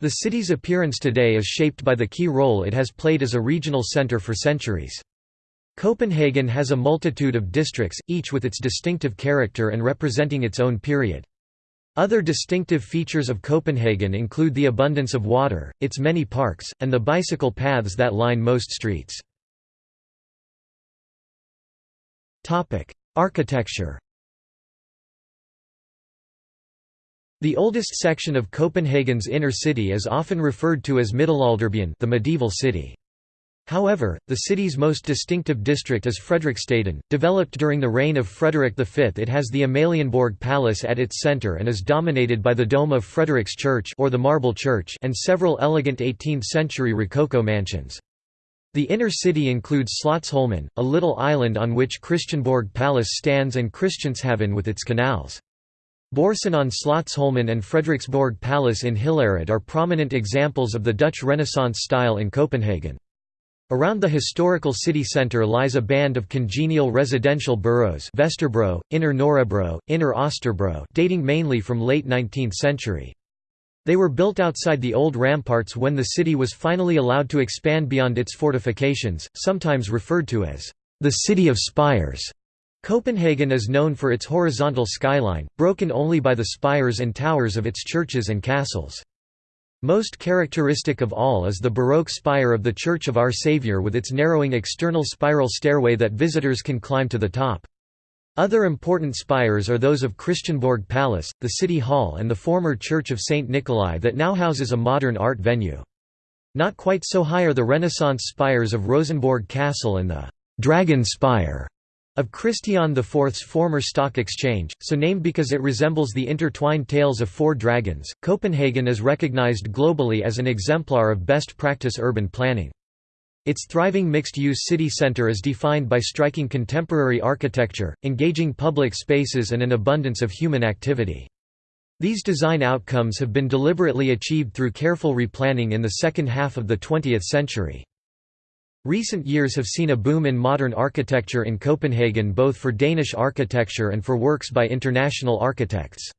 The city's appearance today is shaped by the key role it has played as a regional center for centuries. Copenhagen has a multitude of districts, each with its distinctive character and representing its own period. Other distinctive features of Copenhagen include the abundance of water, its many parks, and the bicycle paths that line most streets. Architecture The oldest section of Copenhagen's inner city is often referred to as Middelalderbyen the medieval city. However, the city's most distinctive district is Frederiksstaden. Developed during the reign of Frederick V, it has the Amalienborg Palace at its center and is dominated by the dome of Frederick's Church or the Marble Church and several elegant 18th-century Rococo mansions. The inner city includes Slotsholmen, a little island on which Christiansborg Palace stands and Christianshavn with its canals. Børsen on Slotsholmen and Frederiksborg Palace in Hillerød are prominent examples of the Dutch Renaissance style in Copenhagen. Around the historical city centre lies a band of congenial residential boroughs Vesterbro, Inner Nørrebro, Inner Østerbro dating mainly from late 19th century. They were built outside the old ramparts when the city was finally allowed to expand beyond its fortifications, sometimes referred to as the City of Spires. Copenhagen is known for its horizontal skyline, broken only by the spires and towers of its churches and castles. Most characteristic of all is the Baroque spire of the Church of Our Saviour with its narrowing external spiral stairway that visitors can climb to the top. Other important spires are those of Christiansborg Palace, the City Hall and the former Church of St. Nikolai that now houses a modern art venue. Not quite so high are the Renaissance spires of Rosenborg Castle and the «Dragon Spire» Of Christian IV's former stock exchange, so named because it resembles the intertwined tails of four dragons, Copenhagen is recognized globally as an exemplar of best practice urban planning. Its thriving mixed-use city center is defined by striking contemporary architecture, engaging public spaces and an abundance of human activity. These design outcomes have been deliberately achieved through careful replanning in the second half of the 20th century. Recent years have seen a boom in modern architecture in Copenhagen both for Danish architecture and for works by international architects.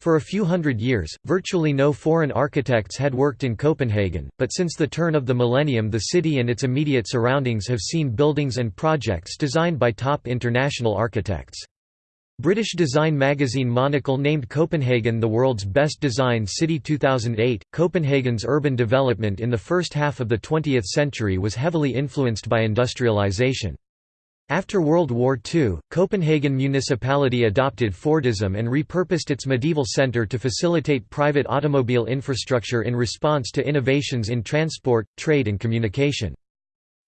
For a few hundred years, virtually no foreign architects had worked in Copenhagen, but since the turn of the millennium the city and its immediate surroundings have seen buildings and projects designed by top international architects. British design magazine Monocle named Copenhagen the world's best designed city 2008. Copenhagen's urban development in the first half of the 20th century was heavily influenced by industrialization. After World War II, Copenhagen municipality adopted Fordism and repurposed its medieval centre to facilitate private automobile infrastructure in response to innovations in transport, trade and communication.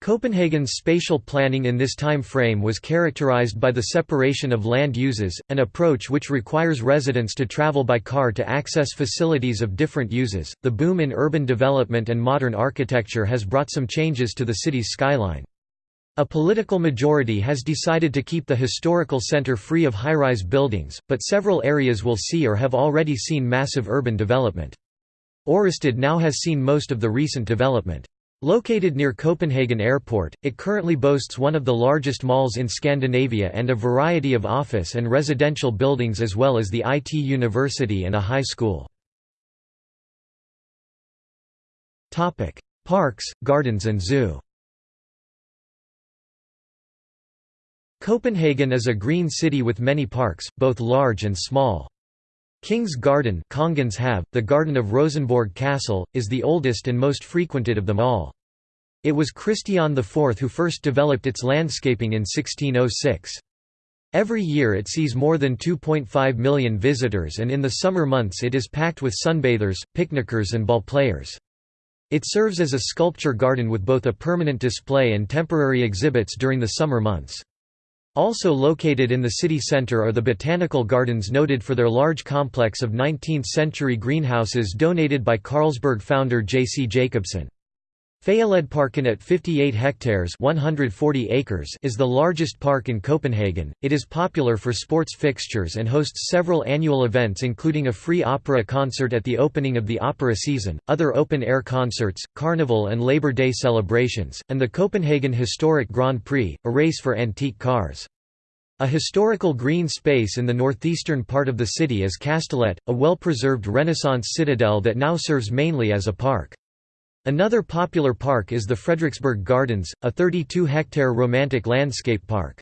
Copenhagen's spatial planning in this time frame was characterized by the separation of land uses, an approach which requires residents to travel by car to access facilities of different uses. The boom in urban development and modern architecture has brought some changes to the city's skyline. A political majority has decided to keep the historical center free of high-rise buildings, but several areas will see or have already seen massive urban development. Ørestad now has seen most of the recent development. Located near Copenhagen Airport, it currently boasts one of the largest malls in Scandinavia and a variety of office and residential buildings as well as the IT university and a high school. Parks, gardens and zoo Copenhagen is a green city with many parks, both large and small. King's Garden the garden of Rosenborg Castle, is the oldest and most frequented of them all. It was Christian IV who first developed its landscaping in 1606. Every year it sees more than 2.5 million visitors and in the summer months it is packed with sunbathers, picnickers and ball players. It serves as a sculpture garden with both a permanent display and temporary exhibits during the summer months. Also located in the city centre are the botanical gardens noted for their large complex of 19th-century greenhouses donated by Carlsberg founder J. C. Jacobsen. Fælledparken at 58 hectares 140 acres is the largest park in Copenhagen. It is popular for sports fixtures and hosts several annual events including a free opera concert at the opening of the opera season, other open-air concerts, carnival and Labor Day celebrations, and the Copenhagen Historic Grand Prix, a race for antique cars. A historical green space in the northeastern part of the city is Kastellet, a well-preserved Renaissance citadel that now serves mainly as a park. Another popular park is the Frederiksberg Gardens, a 32-hectare romantic landscape park.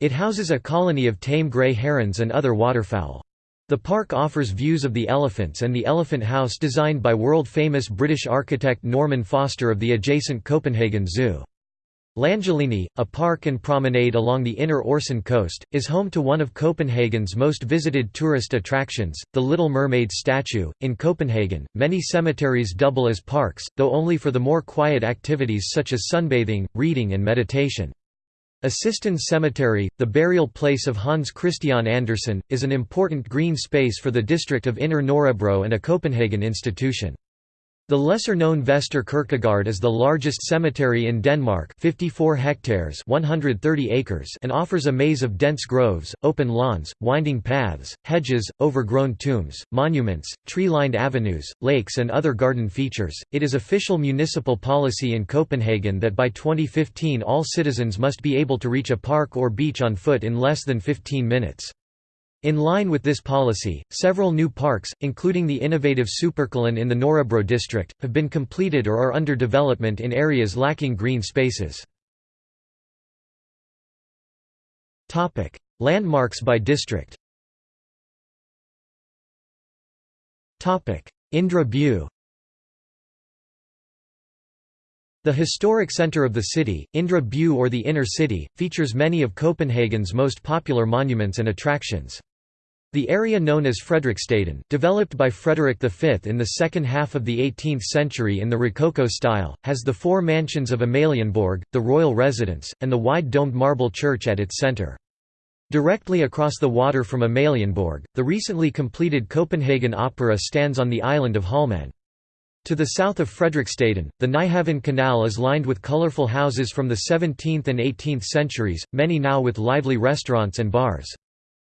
It houses a colony of tame grey herons and other waterfowl. The park offers views of the elephants and the elephant house designed by world-famous British architect Norman Foster of the adjacent Copenhagen Zoo. Langelinie, a park and promenade along the inner Øresund coast, is home to one of Copenhagen's most visited tourist attractions, the Little Mermaid statue. In Copenhagen, many cemeteries double as parks, though only for the more quiet activities such as sunbathing, reading, and meditation. Assistens Cemetery, the burial place of Hans Christian Andersen, is an important green space for the district of Inner Nørrebro and a Copenhagen institution. The lesser-known Vestre Kirkegård is the largest cemetery in Denmark 54 hectares 130 acres and offers a maze of dense groves, open lawns, winding paths, hedges, overgrown tombs, monuments, tree-lined avenues, lakes and other garden features. It is official municipal policy in Copenhagen that by 2015 all citizens must be able to reach a park or beach on foot in less than 15 minutes. In line with this policy, several new parks, including the innovative Superkilen in the Nørrebro district, have been completed or are under development in areas lacking green spaces. Landmarks by district Indre By The historic centre of the city, Indre By or the Inner City, features many of Copenhagen's most popular monuments and attractions. The area known as Frederiksstaden, developed by Frederick V in the second half of the 18th century in the Rococo style, has the four mansions of Amalienborg, the royal residence, and the wide domed marble church at its centre. Directly across the water from Amalienborg, the recently completed Copenhagen Opera stands on the island of Holmen. To the south of Frederiksstaden, the Nyhavn Canal is lined with colourful houses from the 17th and 18th centuries, many now with lively restaurants and bars.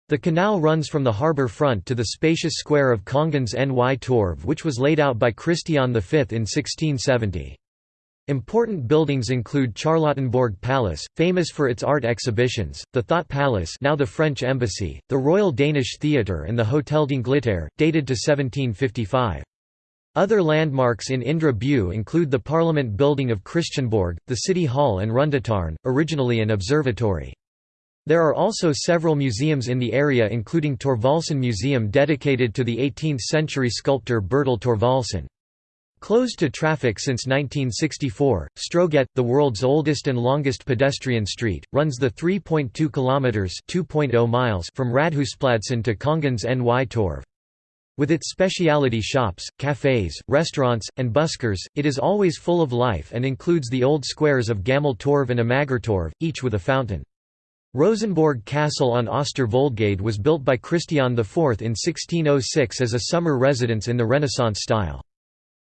The canal runs from the harbour front to the spacious square of Kongens Ny Torv which was laid out by Christian V in 1670. Important buildings include Charlottenborg Palace, famous for its art exhibitions, the Thott Palace now the French Embassy, the Royal Danish Theatre and the Hôtel d'Angleterre, dated to 1755. Other landmarks in Indre By include the Parliament building of Christiansborg, the City Hall and Rundetårn, originally an observatory. There are also several museums in the area including Thorvaldsen Museum dedicated to the 18th-century sculptor Bertel Thorvaldsen. Closed to traffic since 1964, Strøget, the world's oldest and longest pedestrian street, runs the 3.2 kilometers (2.0 miles) from Rådhuspladsen to Kongens Ny Torv. With its specialty shops, cafes, restaurants, and buskers, it is always full of life and includes the old squares of Gammel Torv and Amagertorv, each with a fountain. Rosenborg Castle on Øster Voldgade was built by Christian IV in 1606 as a summer residence in the Renaissance style.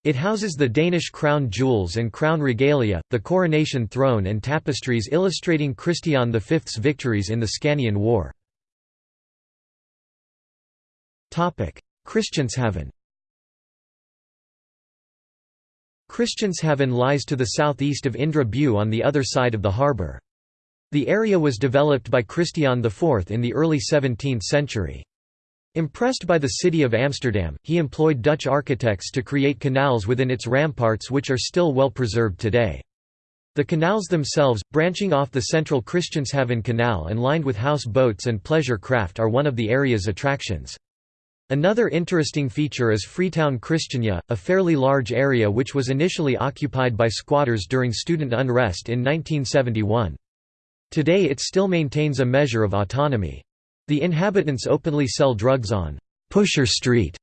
It houses the Danish crown jewels and crown regalia, the coronation throne and tapestries illustrating Christian V's victories in the Scanian War. Christianshavn Christianshavn lies to the southeast of Indre By on the other side of the harbour. The area was developed by Christian IV in the early 17th century. Impressed by the city of Amsterdam, he employed Dutch architects to create canals within its ramparts which are still well preserved today. The canals themselves, branching off the central Christianshavn Canal and lined with house boats and pleasure craft are one of the area's attractions. Another interesting feature is Freetown Christiania, a fairly large area which was initially occupied by squatters during student unrest in 1971. Today it still maintains a measure of autonomy. The inhabitants openly sell drugs on «Pusher Street»,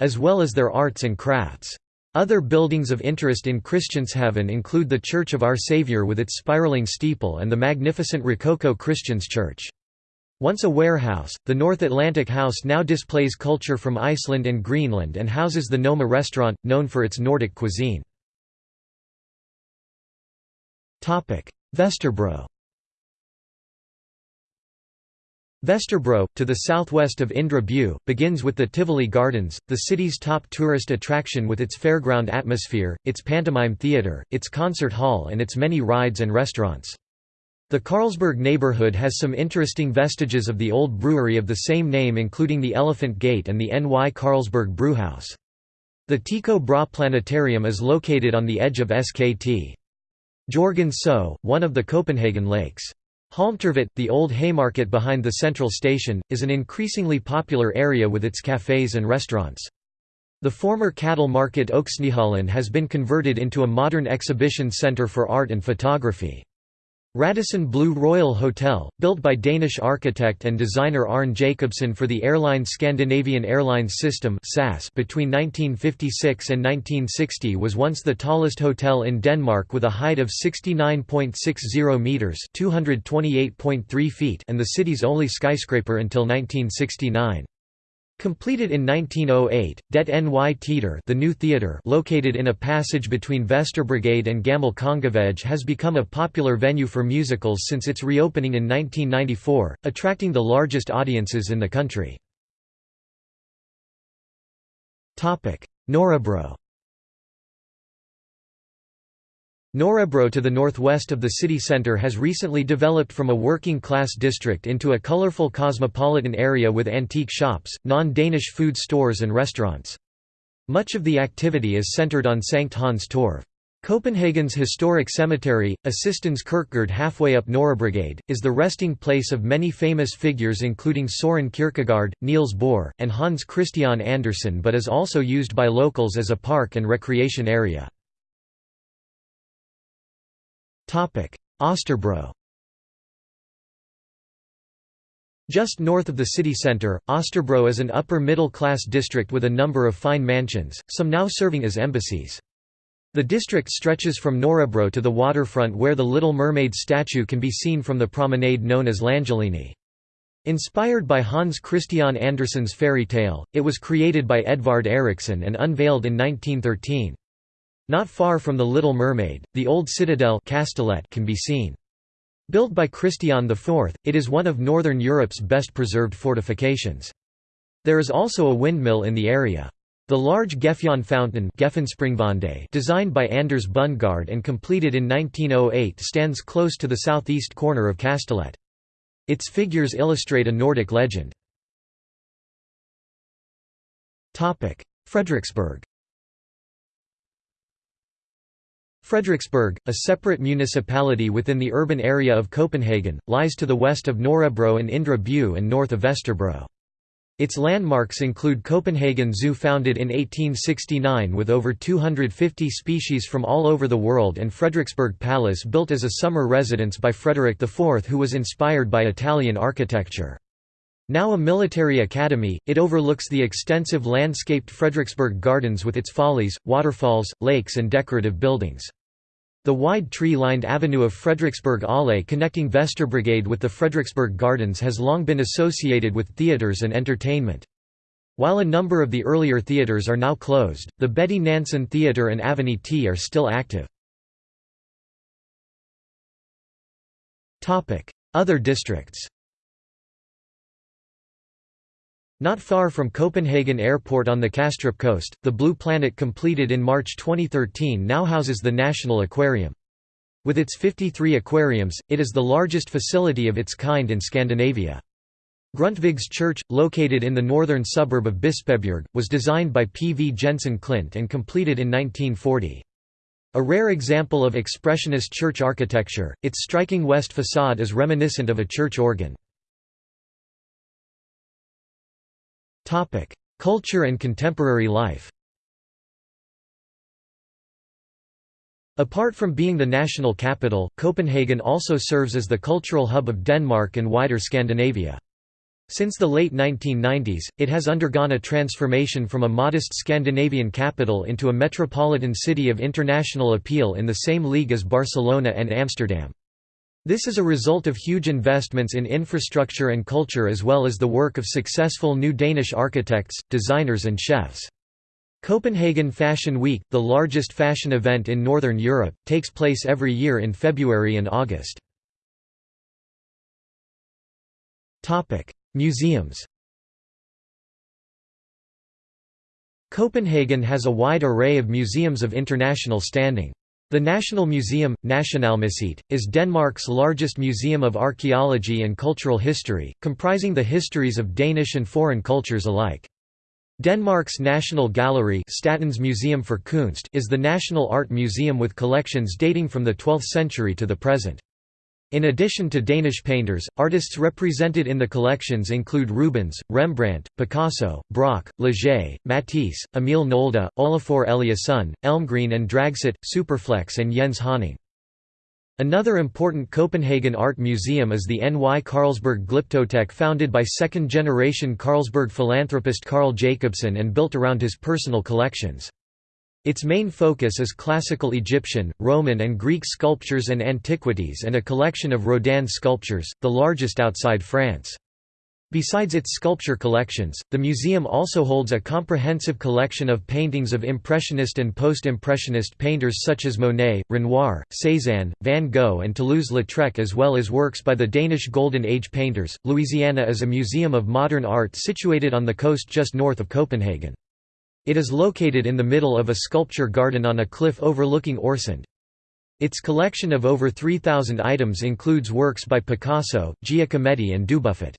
as well as their arts and crafts. Other buildings of interest in Christianshavn include the Church of Our Saviour with its spiraling steeple and the magnificent Rococo Christians Church. Once a warehouse, the North Atlantic House now displays culture from Iceland and Greenland and houses the Noma restaurant, known for its Nordic cuisine. Vesterbro Vesterbro, to the southwest of Indre By, begins with the Tivoli Gardens, the city's top tourist attraction with its fairground atmosphere, its pantomime theatre, its concert hall and its many rides and restaurants. The Carlsberg neighborhood has some interesting vestiges of the old brewery of the same name including the Elephant Gate and the N.Y. Carlsberg Brewhouse. The Tycho Brahe Planetarium is located on the edge of Skt. Jorgen So, one of the Copenhagen lakes. Halmtorvet, the old Haymarket behind the central station, is an increasingly popular area with its cafes and restaurants. The former cattle market Øksnehallen has been converted into a modern exhibition center for art and photography. Radisson Blu Royal Hotel, built by Danish architect and designer Arne Jacobsen for the airline Scandinavian Airlines System between 1956 and 1960 was once the tallest hotel in Denmark with a height of 69.60 metres feet and the city's only skyscraper until 1969. Completed in 1908, Det Ny Theater the new theater located in a passage between Vesterbrogade and Gamle Kongevej has become a popular venue for musicals since its reopening in 1994, attracting the largest audiences in the country. Nørrebro Nørrebro to the northwest of the city centre has recently developed from a working-class district into a colourful cosmopolitan area with antique shops, non-Danish food stores and restaurants. Much of the activity is centred on Sankt Hans Torv. Copenhagen's historic cemetery, Assistens Kirkegård halfway up Nørrebrogade, is the resting place of many famous figures including Søren Kierkegaard, Niels Bohr, and Hans Christian Andersen but is also used by locals as a park and recreation area. Østerbro Just north of the city centre, Østerbro is an upper-middle-class district with a number of fine mansions, some now serving as embassies. The district stretches from Nørrebro to the waterfront where the Little Mermaid statue can be seen from the promenade known as Langelinie. Inspired by Hans Christian Andersen's fairy tale, it was created by Edvard Eriksen and unveiled in 1913. Not far from the Little Mermaid, the old citadel Kastellet can be seen. Built by Christian IV, it is one of northern Europe's best preserved fortifications. There is also a windmill in the area. The large Gefjon fountain designed by Anders Bundgaard and completed in 1908 stands close to the southeast corner of Kastellet. Its figures illustrate a Nordic legend. Frederiksberg Frederiksberg, a separate municipality within the urban area of Copenhagen, lies to the west of Nørrebro and Indre By and north of Vesterbro. Its landmarks include Copenhagen Zoo founded in 1869 with over 250 species from all over the world and Frederiksberg Palace built as a summer residence by Frederick IV who was inspired by Italian architecture. Now a military academy, it overlooks the extensive landscaped Frederiksberg Gardens with its follies, waterfalls, lakes and decorative buildings. The wide tree-lined avenue of Frederiksberg Allé connecting Vesterbrogade with the Frederiksberg Gardens has long been associated with theatres and entertainment. While a number of the earlier theatres are now closed, the Betty Nansen Theatre and Avenue T are still active. Other districts Not far from Copenhagen Airport on the Kastrup coast, the Blue Planet completed in March 2013 now houses the National Aquarium. With its 53 aquariums, it is the largest facility of its kind in Scandinavia. Grundtvigs Church, located in the northern suburb of Bispebjerg, was designed by P. V. Jensen Klint and completed in 1940. A rare example of expressionist church architecture, its striking west facade is reminiscent of a church organ. Culture and contemporary life Apart from being the national capital, Copenhagen also serves as the cultural hub of Denmark and wider Scandinavia. Since the late 1990s, it has undergone a transformation from a modest Scandinavian capital into a metropolitan city of international appeal in the same league as Barcelona and Amsterdam. This is a result of huge investments in infrastructure and culture as well as the work of successful new Danish architects, designers and chefs. Copenhagen Fashion Week, the largest fashion event in Northern Europe, takes place every year in February and August. Museums Copenhagen has a wide array of museums of international standing. The National Museum, Nationalmuseet, is Denmark's largest museum of archaeology and cultural history, comprising the histories of Danish and foreign cultures alike. Denmark's National Gallery Statens Museum for Kunst is the national art museum with collections dating from the 12th century to the present. In addition to Danish painters, artists represented in the collections include Rubens, Rembrandt, Picasso, Braque, Leger, Matisse, Emil Nolde, Olafur Eliasson, Elmgreen and Dragset, Superflex and Jens Haaning. Another important Copenhagen art museum is the NY Carlsberg Glyptotek founded by second-generation Carlsberg philanthropist Carl Jacobsen and built around his personal collections. Its main focus is classical Egyptian, Roman and Greek sculptures and antiquities and a collection of Rodin sculptures, the largest outside France. Besides its sculpture collections, the museum also holds a comprehensive collection of paintings of Impressionist and Post-Impressionist painters such as Monet, Renoir, Cézanne, Van Gogh and Toulouse-Lautrec as well as works by the Danish Golden Age painters. Louisiana is a museum of modern art situated on the coast just north of Copenhagen. It is located in the middle of a sculpture garden on a cliff overlooking Øresund. Its collection of over 3,000 items includes works by Picasso, Giacometti and Dubuffet.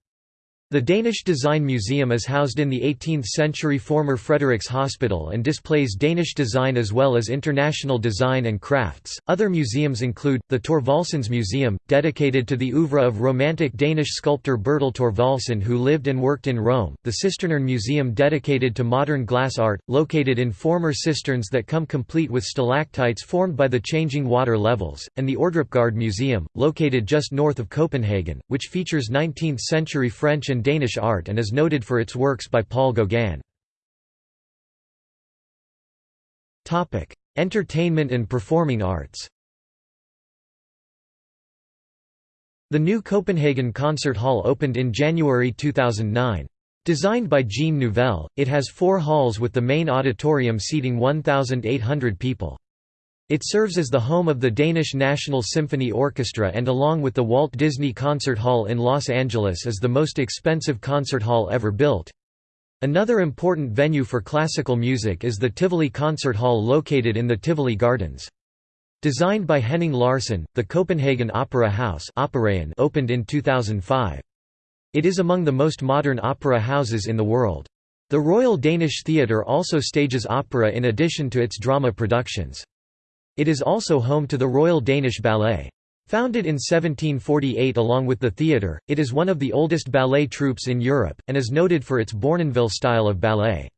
The Danish Design Museum is housed in the 18th-century former Frederiks Hospital and displays Danish design as well as international design and crafts. Other museums include the Thorvaldsens Museum, dedicated to the oeuvre of Romantic Danish sculptor Bertel Thorvaldsen who lived and worked in Rome, the Cisternerne Museum dedicated to modern glass art, located in former cisterns that come complete with stalactites formed by the changing water levels, and the Ordrupgaard Museum, located just north of Copenhagen, which features 19th-century French and Danish art and is noted for its works by Paul Gauguin. Entertainment and performing arts The new Copenhagen Concert Hall opened in January 2009. Designed by Jean Nouvel, it has four halls with the main auditorium seating 1,800 people. It serves as the home of the Danish National Symphony Orchestra and along with the Walt Disney Concert Hall in Los Angeles is the most expensive concert hall ever built. Another important venue for classical music is the Tivoli Concert Hall located in the Tivoli Gardens. Designed by Henning Larsen, the Copenhagen Opera House opened in 2005. It is among the most modern opera houses in the world. The Royal Danish Theatre also stages opera in addition to its drama productions. It is also home to the Royal Danish Ballet. Founded in 1748 along with the theatre, it is one of the oldest ballet troupes in Europe, and is noted for its Bournonville style of ballet.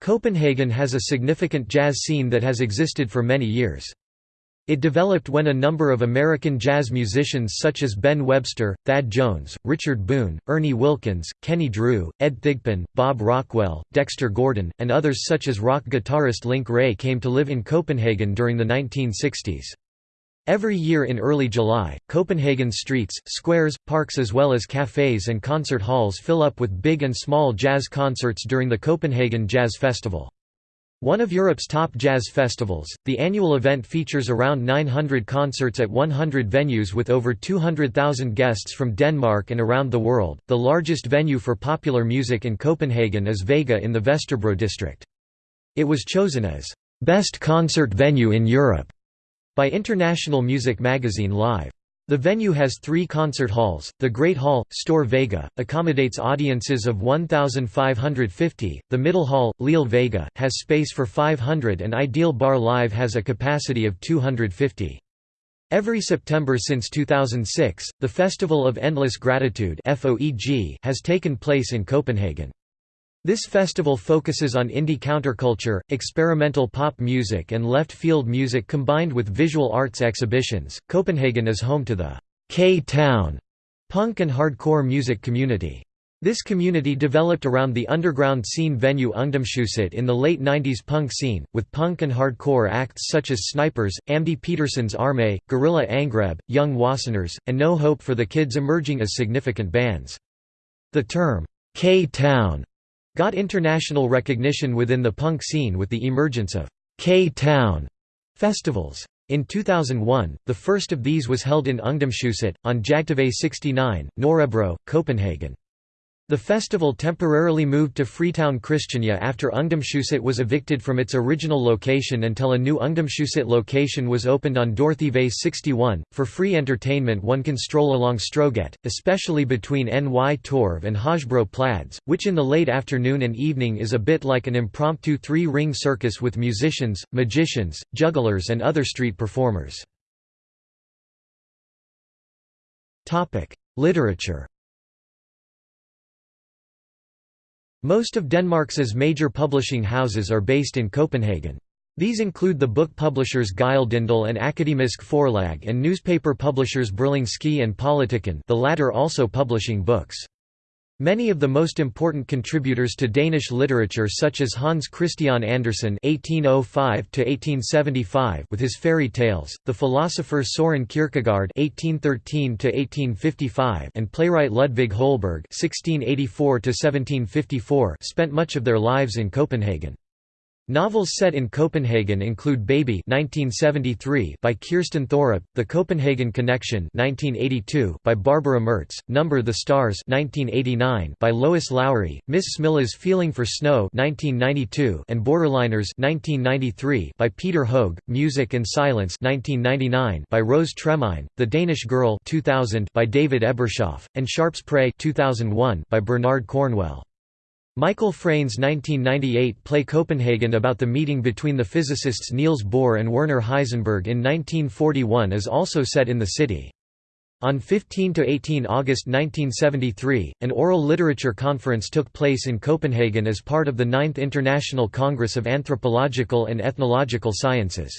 Copenhagen has a significant jazz scene that has existed for many years. It developed when a number of American jazz musicians such as Ben Webster, Thad Jones, Richard Boone, Ernie Wilkins, Kenny Drew, Ed Thigpen, Bob Rockwell, Dexter Gordon, and others such as rock guitarist Link Wray came to live in Copenhagen during the 1960s. Every year in early July, Copenhagen's streets, squares, parks as well as cafes and concert halls fill up with big and small jazz concerts during the Copenhagen Jazz Festival. One of Europe's top jazz festivals, the annual event features around 900 concerts at 100 venues with over 200,000 guests from Denmark and around the world. The largest venue for popular music in Copenhagen is Vega in the Vesterbro district. It was chosen as best concert venue in Europe by international music magazine Live. The venue has three concert halls. The Great Hall, Store Vega, accommodates audiences of 1,550. The Middle Hall, Lille Vega, has space for 500 and Ideal Bar Live has a capacity of 250. Every September since 2006, the Festival of Endless Gratitude has taken place in Copenhagen. This festival focuses on indie counterculture, experimental pop music, and left field music combined with visual arts exhibitions. Copenhagen is home to the K Town punk and hardcore music community. This community developed around the underground scene venue Ungdomshuset in the late 90s punk scene, with punk and hardcore acts such as Snipers, Amdi Peterson's Armé, Gorilla Angreb, Young Wasteners, and No Hope for the Kids emerging as significant bands. The term, K-Town got international recognition within the punk scene with the emergence of K-Town festivals. In 2001, the first of these was held in Ungdomshuset, on Jagtvej 69, Nørrebro, Copenhagen. The festival temporarily moved to Freetown Christiania after Ungdomshuset was evicted from its original location until a new Ungdomshuset location was opened on Dorthy 61. For free entertainment one can stroll along Strøget, especially between Nytorv and Højbro Plads, which in the late afternoon and evening is a bit like an impromptu three-ring circus with musicians, magicians, jugglers and other street performers. Literature Most of Denmark's major publishing houses are based in Copenhagen. These include the book publishers Gyldendal and Akademisk Forlag and newspaper publishers Berlingske and Politiken the latter also publishing books. Many of the most important contributors to Danish literature such as Hans Christian Andersen (1805–1875) with his fairy tales, the philosopher Søren Kierkegaard (1813–1855) and playwright Ludvig Holberg (1684–1754) spent much of their lives in Copenhagen. Novels set in Copenhagen include Baby (1973) by Kirsten Thorup, The Copenhagen Connection (1982) by Barbara Mertz, Number the Stars (1989) by Lois Lowry, Miss Smilla's Feeling for Snow (1992) and Borderliners (1993) by Peter Høeg, Music and Silence (1999) by Rose Tremain, The Danish Girl (2000) by David Ebershoff, and Sharpe's Prey (2001) by Bernard Cornwell. Michael Frayn's 1998 play Copenhagen about the meeting between the physicists Niels Bohr and Werner Heisenberg in 1941 is also set in the city. On 15–18 August 1973, an oral literature conference took place in Copenhagen as part of the Ninth International Congress of Anthropological and Ethnological Sciences.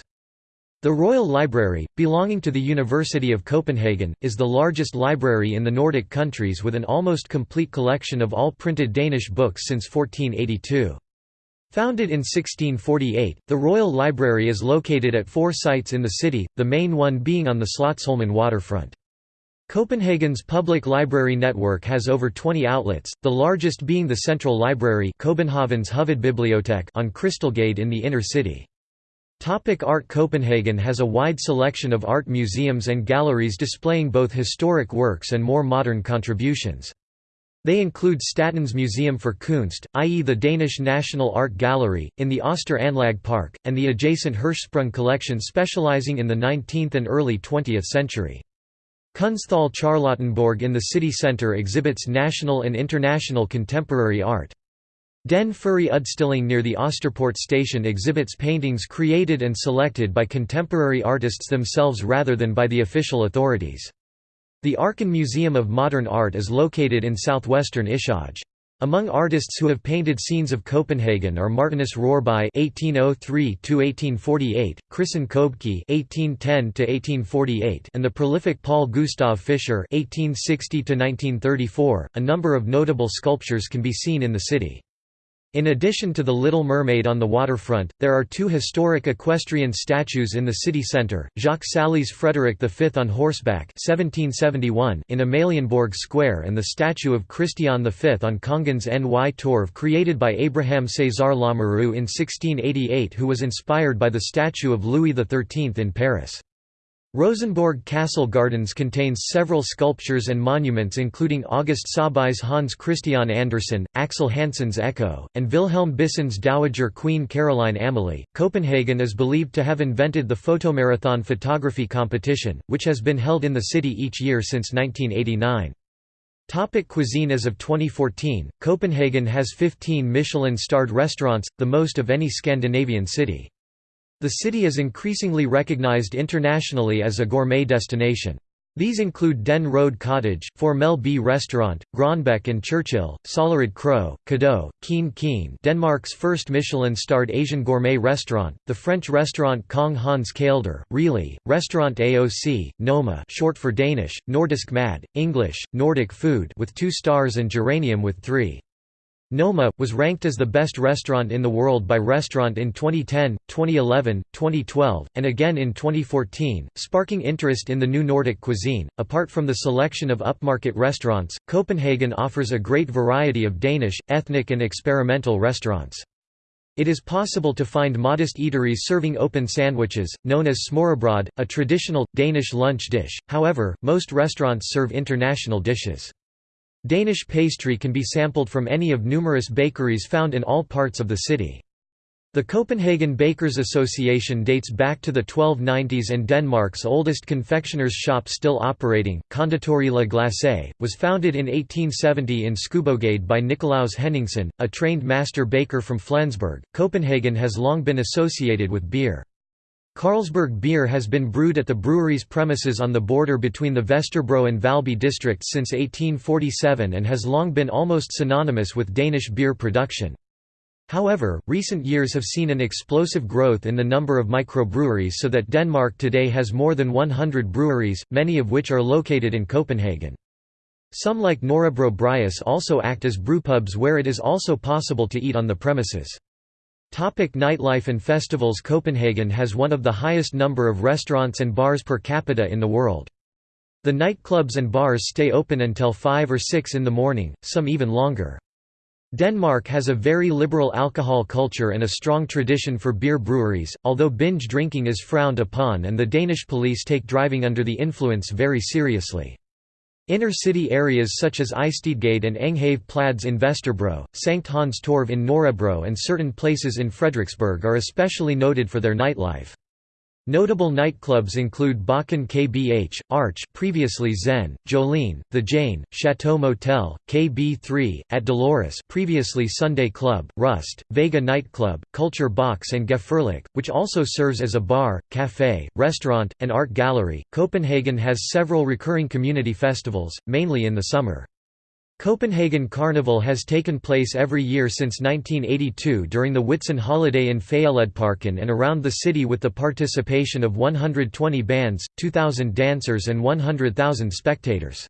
The Royal Library, belonging to the University of Copenhagen, is the largest library in the Nordic countries with an almost complete collection of all printed Danish books since 1482. Founded in 1648, the Royal Library is located at four sites in the city, the main one being on the Slotsholmen waterfront. Copenhagen's public library network has over 20 outlets, the largest being the Central Library on Krystalgade in the inner city. Topic art Copenhagen has a wide selection of art museums and galleries displaying both historic works and more modern contributions. They include Statens Museum for Kunst, i.e. the Danish National Art Gallery, in the Østre Anlæg Park, and the adjacent Hirschsprung collection specializing in the 19th and early 20th century. Kunsthal Charlottenborg in the city centre exhibits national and international contemporary art. Den Frie Udstilling near the Østerport station exhibits paintings created and selected by contemporary artists themselves rather than by the official authorities. The Arken Museum of Modern Art is located in southwestern Ishøj. Among artists who have painted scenes of Copenhagen are Martinus Rørbye (1803–1848), Christen Købke (1810–1848), and the prolific Paul Gustav Fischer (1860–1934). A number of notable sculptures can be seen in the city. In addition to the Little Mermaid on the waterfront, there are two historic equestrian statues in the city centre, Jacques Saly's Frederick V on horseback 1771 in Amalienborg Square and the statue of Christian V on Kongens Ny Torv created by Abraham César Lamoureux in 1688 who was inspired by the statue of Louis XIII in Paris. Rosenborg Castle Gardens contains several sculptures and monuments including August Saabye's Hans Christian Andersen, Axel Hansen's Echo, and Wilhelm Bissen's Dowager Queen Caroline Amalie. Copenhagen is believed to have invented the photomarathon photography competition, which has been held in the city each year since 1989. Topic cuisine As of 2014, Copenhagen has 15 Michelin-starred restaurants, the most of any Scandinavian city. The city is increasingly recognized internationally as a gourmet destination. These include Den Røde Cottage, Formel B Restaurant, Grønbech and Churchill, Sollerød Kro, Cadeau, Kiin Kiin Denmark's first Michelin-starred Asian gourmet restaurant, the French restaurant Kong Hans Kælder, Really, Restaurant AOC, Noma short for Danish, Nordisk Mad, English, Nordic Food with two stars and Geranium with three. Noma, was ranked as the best restaurant in the world by Restaurant in 2010, 2011, 2012, and again in 2014, sparking interest in the new Nordic cuisine. Apart from the selection of upmarket restaurants, Copenhagen offers a great variety of Danish, ethnic, and experimental restaurants. It is possible to find modest eateries serving open sandwiches, known as smørrebrød, a traditional, Danish lunch dish, however, most restaurants serve international dishes. Danish pastry can be sampled from any of numerous bakeries found in all parts of the city. The Copenhagen Bakers Association dates back to the 1290s and Denmark's oldest confectioner's shop still operating, Konditori La Glace, was founded in 1870 in Skoubogade by Nicolaus Henningsen, a trained master baker from Flensburg. Copenhagen has long been associated with beer. Carlsberg beer has been brewed at the brewery's premises on the border between the Vesterbro and Valby districts since 1847 and has long been almost synonymous with Danish beer production. However, recent years have seen an explosive growth in the number of microbreweries so that Denmark today has more than 100 breweries, many of which are located in Copenhagen. Some like Nørrebro Bryghus also act as brewpubs where it is also possible to eat on the premises. Topic nightlife and festivals Copenhagen has one of the highest number of restaurants and bars per capita in the world. The nightclubs and bars stay open until 5 or 6 in the morning, some even longer. Denmark has a very liberal alcohol culture and a strong tradition for beer breweries, although binge drinking is frowned upon and the Danish police take driving under the influence very seriously. Inner-city areas such as Istedgade and Enghave Plads in Vesterbro, Sankt Hans Torv in Nørrebro and certain places in Frederiksberg are especially noted for their nightlife. Notable nightclubs include Bakken KBH, Arch previously Zen, Jolene, The Jane, Chateau Motel, KB3, at Dolores previously Sunday Club, Rust, Vega Nightclub, Culture Box and Gefährlich, which also serves as a bar, café, restaurant, and art gallery. Copenhagen has several recurring community festivals, mainly in the summer. Copenhagen Carnival has taken place every year since 1982 during the Whitsun holiday in Fælleden and around the city with the participation of 120 bands, 2,000 dancers and 100,000 spectators.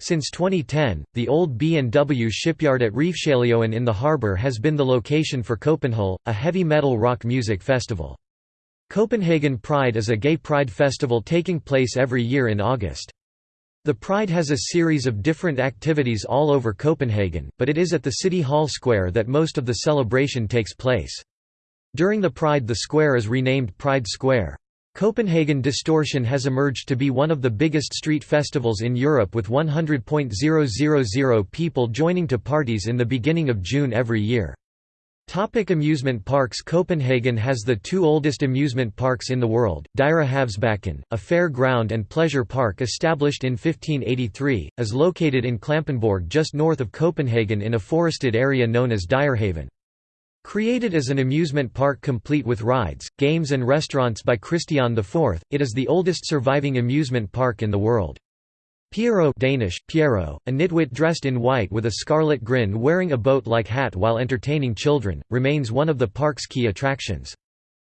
Since 2010, the old B&W shipyard at Refshaleøen in the harbour has been the location for Copenhell, a heavy metal rock music festival. Copenhagen Pride is a gay pride festival taking place every year in August. The Pride has a series of different activities all over Copenhagen, but it is at the City Hall Square that most of the celebration takes place. During the Pride the square is renamed Pride Square. Copenhagen Distortion has emerged to be one of the biggest street festivals in Europe with 100.000 people joining to parties in the beginning of June every year. Topic amusement parks Copenhagen has the two oldest amusement parks in the world, Dyrehavsbakken, a fair ground and pleasure park established in 1583, is located in Klampenborg just north of Copenhagen in a forested area known as Dyrehaven. Created as an amusement park complete with rides, games and restaurants by Christian IV, it is the oldest surviving amusement park in the world. Pierrot Danish, Pierrot, a nitwit dressed in white with a scarlet grin wearing a boat-like hat while entertaining children, remains one of the park's key attractions.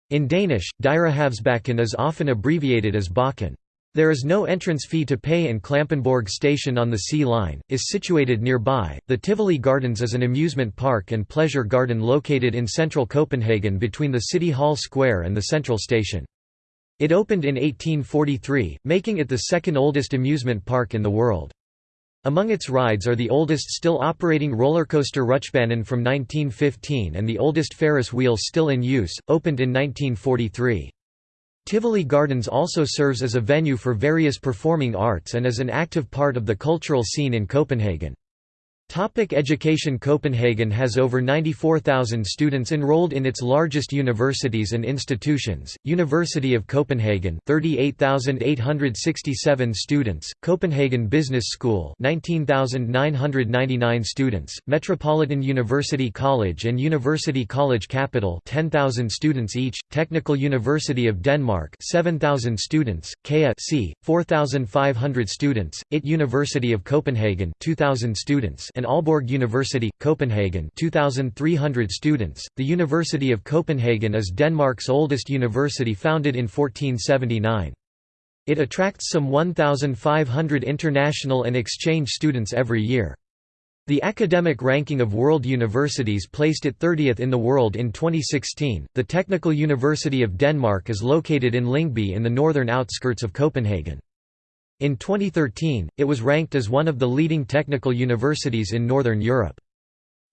In Danish, Dyrehavsbakken is often abbreviated as Bakken. There is no entrance fee to pay and Klampenborg station on the Sea Line, is situated nearby. The Tivoli Gardens is an amusement park and pleasure garden located in central Copenhagen between the City Hall Square and the Central Station. It opened in 1843, making it the second oldest amusement park in the world. Among its rides are the oldest still operating rollercoaster Rutschebanen from 1915 and the oldest Ferris wheel still in use, opened in 1943. Tivoli Gardens also serves as a venue for various performing arts and is an active part of the cultural scene in Copenhagen. Topic education Copenhagen has over 94,000 students enrolled in its largest universities and institutions, University of Copenhagen 38,867 students, Copenhagen Business School 19,999 students, Metropolitan University College and University College Capital 10,000 students each, Technical University of Denmark 7,000 students, KEA C, 4,500 students, IT University of Copenhagen 2,000 students and Aalborg University, Copenhagen 2,300 students. The University of Copenhagen is Denmark's oldest university founded in 1479. It attracts some 1,500 international and exchange students every year. The academic ranking of world universities placed it 30th in the world in 2016. The Technical University of Denmark is located in Lyngby in the northern outskirts of Copenhagen. In 2013, it was ranked as one of the leading technical universities in Northern Europe.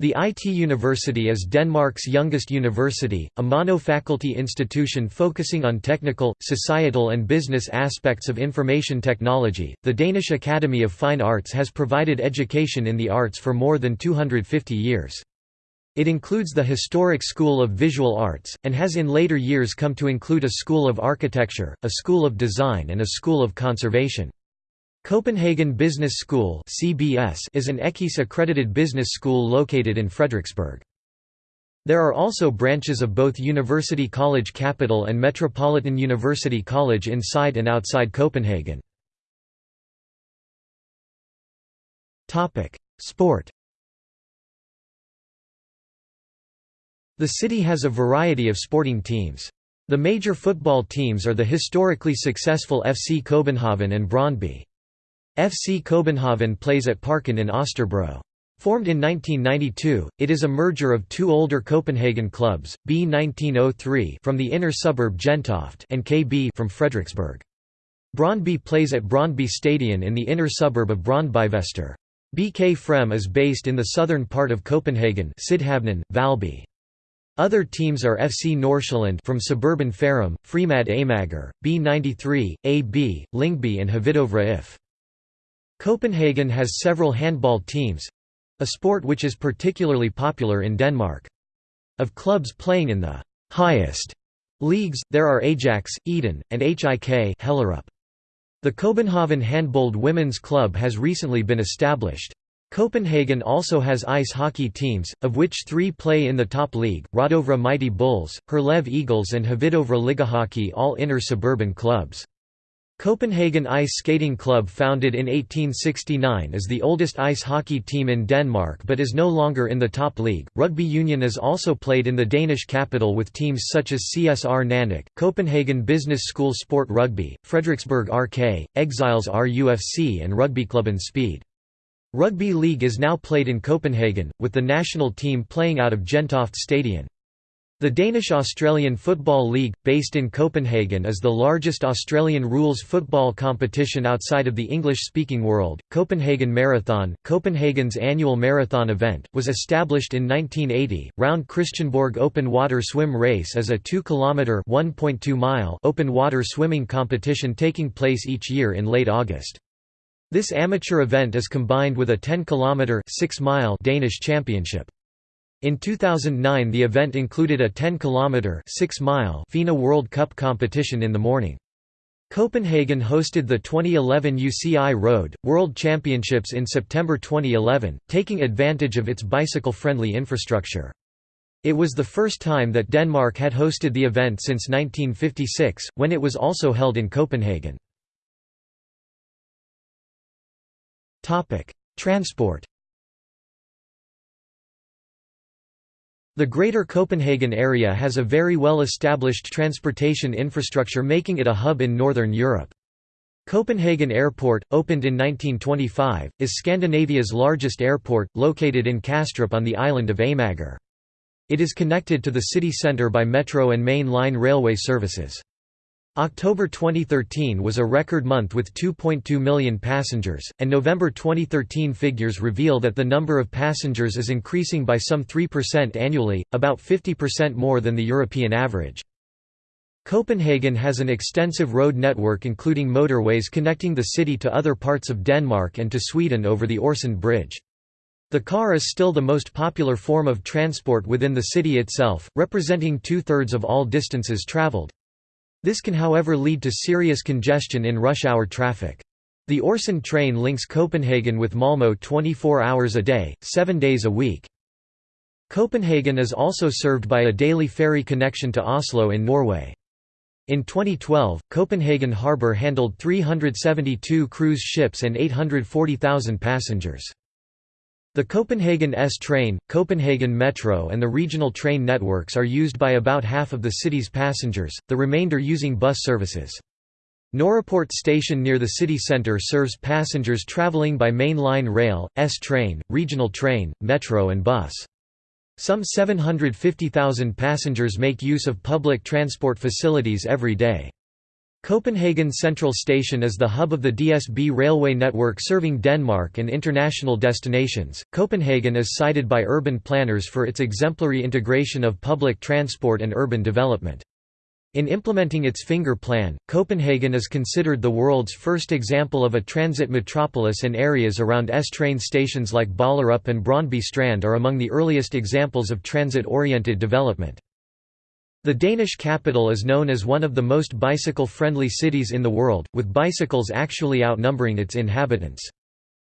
The IT University is Denmark's youngest university, a mono-faculty institution focusing on technical, societal and business aspects of information technology. The Danish Academy of Fine Arts has provided education in the arts for more than 250 years. It includes the historic School of Visual Arts, and has in later years come to include a School of Architecture, a School of Design and a School of Conservation. Copenhagen Business School is an EQUIS-accredited business school located in Frederiksberg. There are also branches of both University College Capital and Metropolitan University College inside and outside Copenhagen. Sport The city has a variety of sporting teams. The major football teams are the historically successful FC Copenhagen and Brøndby. FC Copenhagen plays at Parken in Østerbro. Formed in 1992, it is a merger of two older Copenhagen clubs, B 1903 from the inner suburb Gentofte and KB from Frederiksberg. Brøndby plays at Brøndby Stadion in the inner suburb of Brøndbyvester. BK Frem is based in the southern part of Copenhagen Valby. Other teams are FC Nordsjælland from suburban Farum, Fremad Amager, B93, AB, Lyngby and Hvidovre IF. Copenhagen has several handball teams—a sport which is particularly popular in Denmark. Of clubs playing in the highest leagues, there are Ajax, Eden, and HIK Hellerup. The Copenhagen Handbold Women's Club has recently been established. Copenhagen also has ice hockey teams, of which three play in the top league, Rødovre Mighty Bulls, Herlev Eagles and Hvidovre Ligahockey all inner suburban clubs. Copenhagen Ice Skating Club founded in 1869 is the oldest ice hockey team in Denmark but is no longer in the top league. Rugby union is also played in the Danish capital with teams such as CSR Nanok, Copenhagen Business School Sport Rugby, Frederiksberg RK, Exiles RUFC and Rugbyklubben Speed. Rugby league is now played in Copenhagen, with the national team playing out of Gentofte Stadion. The Danish-Australian Football League, based in Copenhagen is the largest Australian rules football competition outside of the English-speaking world. Copenhagen Marathon, Copenhagen's annual marathon event, was established in 1980. Round Christiansborg Open Water Swim Race is a 2-kilometre (1.2 mile) open water swimming competition taking place each year in late August. This amateur event is combined with a 10-kilometre (6-mile) Danish championship. In 2009 the event included a 10-kilometre (6-mile) FINA World Cup competition in the morning. Copenhagen hosted the 2011 UCI Road, World Championships in September 2011, taking advantage of its bicycle-friendly infrastructure. It was the first time that Denmark had hosted the event since 1956, when it was also held in Copenhagen. Transport The Greater Copenhagen area has a very well established transportation infrastructure making it a hub in Northern Europe. Copenhagen Airport, opened in 1925, is Scandinavia's largest airport, located in Kastrup on the island of Amager. It is connected to the city centre by metro and main line railway services. October 2013 was a record month with 2.2 million passengers, and November 2013 figures reveal that the number of passengers is increasing by some 3% annually, about 50% more than the European average. Copenhagen has an extensive road network including motorways connecting the city to other parts of Denmark and to Sweden over the Øresund Bridge. The car is still the most popular form of transport within the city itself, representing two-thirds of all distances traveled. This can however lead to serious congestion in rush hour traffic. The Øresund train links Copenhagen with Malmö 24 hours a day, 7 days a week. Copenhagen is also served by a daily ferry connection to Oslo in Norway. In 2012, Copenhagen Harbour handled 372 cruise ships and 840,000 passengers. The Copenhagen S-Train, Copenhagen Metro and the regional train networks are used by about half of the city's passengers, the remainder using bus services. Nørreport station near the city centre serves passengers travelling by main line rail, S-Train, regional train, metro and bus. Some 750,000 passengers make use of public transport facilities every day. Copenhagen Central Station is the hub of the DSB railway network serving Denmark and international destinations. Copenhagen is cited by urban planners for its exemplary integration of public transport and urban development. In implementing its finger plan, Copenhagen is considered the world's first example of a transit metropolis and areas around S-train stations like Ballerup and Brøndby Strand are among the earliest examples of transit-oriented development. The Danish capital is known as one of the most bicycle-friendly cities in the world, with bicycles actually outnumbering its inhabitants.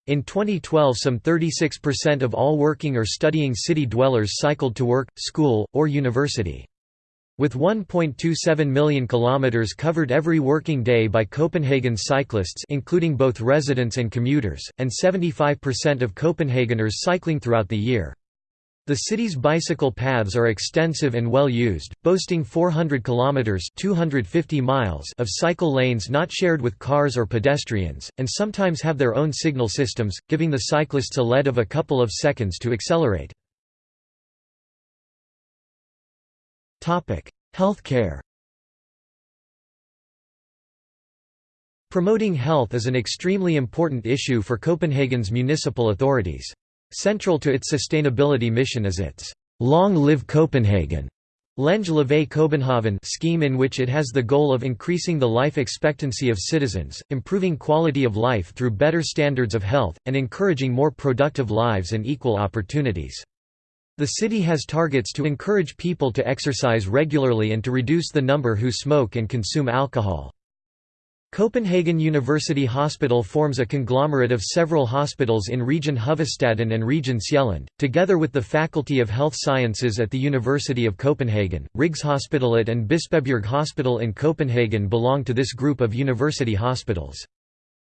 In 2012 some 36% of all working or studying city dwellers cycled to work, school, or university. With 1.27 million kilometers covered every working day by Copenhagen's cyclists including both residents and commuters, and 75% of Copenhageners cycling throughout the year. The city's bicycle paths are extensive and well used, boasting 400 kilometers (250 miles) of cycle lanes not shared with cars or pedestrians, and sometimes have their own signal systems, giving the cyclists a lead of a couple of seconds to accelerate. Topic: Healthcare. Promoting health is an extremely important issue for Copenhagen's municipal authorities. Central to its sustainability mission is its Long Live Copenhagen København scheme in which it has the goal of increasing the life expectancy of citizens, improving quality of life through better standards of health, and encouraging more productive lives and equal opportunities. The city has targets to encourage people to exercise regularly and to reduce the number who smoke and consume alcohol. Copenhagen University Hospital forms a conglomerate of several hospitals in Region Hovedstaden and Region Sjælland, together with the Faculty of Health Sciences at the University of Copenhagen. Rigshospitalet and Bispebjerg Hospital in Copenhagen belong to this group of university hospitals.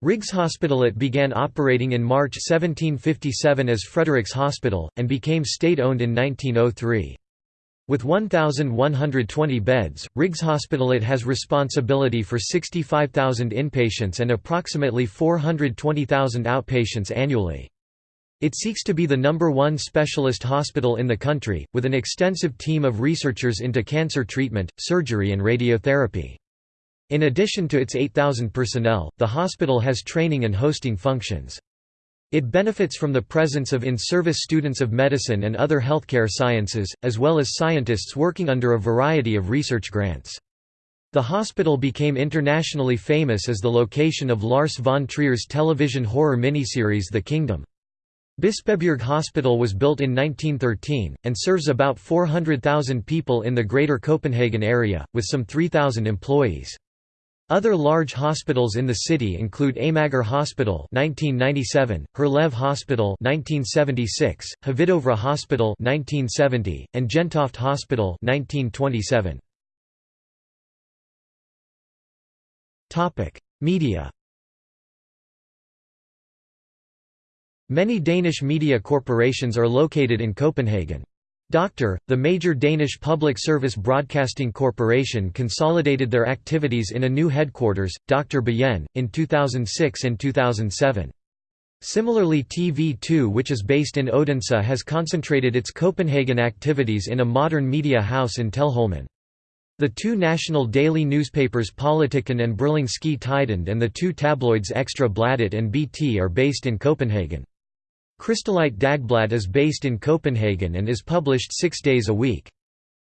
Rigshospitalet began operating in March 1757 as Frederiks Hospital, and became state-owned in 1903. With 1,120 beds, Rigshospitalet has responsibility for 65,000 inpatients and approximately 420,000 outpatients annually. It seeks to be the number one specialist hospital in the country, with an extensive team of researchers into cancer treatment, surgery and radiotherapy. In addition to its 8,000 personnel, the hospital has training and hosting functions. It benefits from the presence of in-service students of medicine and other healthcare sciences, as well as scientists working under a variety of research grants. The hospital became internationally famous as the location of Lars von Trier's television horror miniseries The Kingdom. Bispebjerg Hospital was built in 1913, and serves about 400,000 people in the Greater Copenhagen area, with some 3,000 employees. Other large hospitals in the city include Amager Hospital (1997), Herlev Hospital (1976), Hvidovre Hospital (1970), and Gentofte Hospital (1927). Topic: Media. Many Danish media corporations are located in Copenhagen. Dr. The major Danish public service broadcasting corporation consolidated their activities in a new headquarters, DR Byen, in 2006 and 2007. Similarly TV2 which is based in Odense has concentrated its Copenhagen activities in a modern media house in Teglholmen. The two national daily newspapers Politiken and Berlingske Tidende and the two tabloids Extra Bladet and BT are based in Copenhagen. Kristeligt Dagblad is based in Copenhagen and is published six days a week.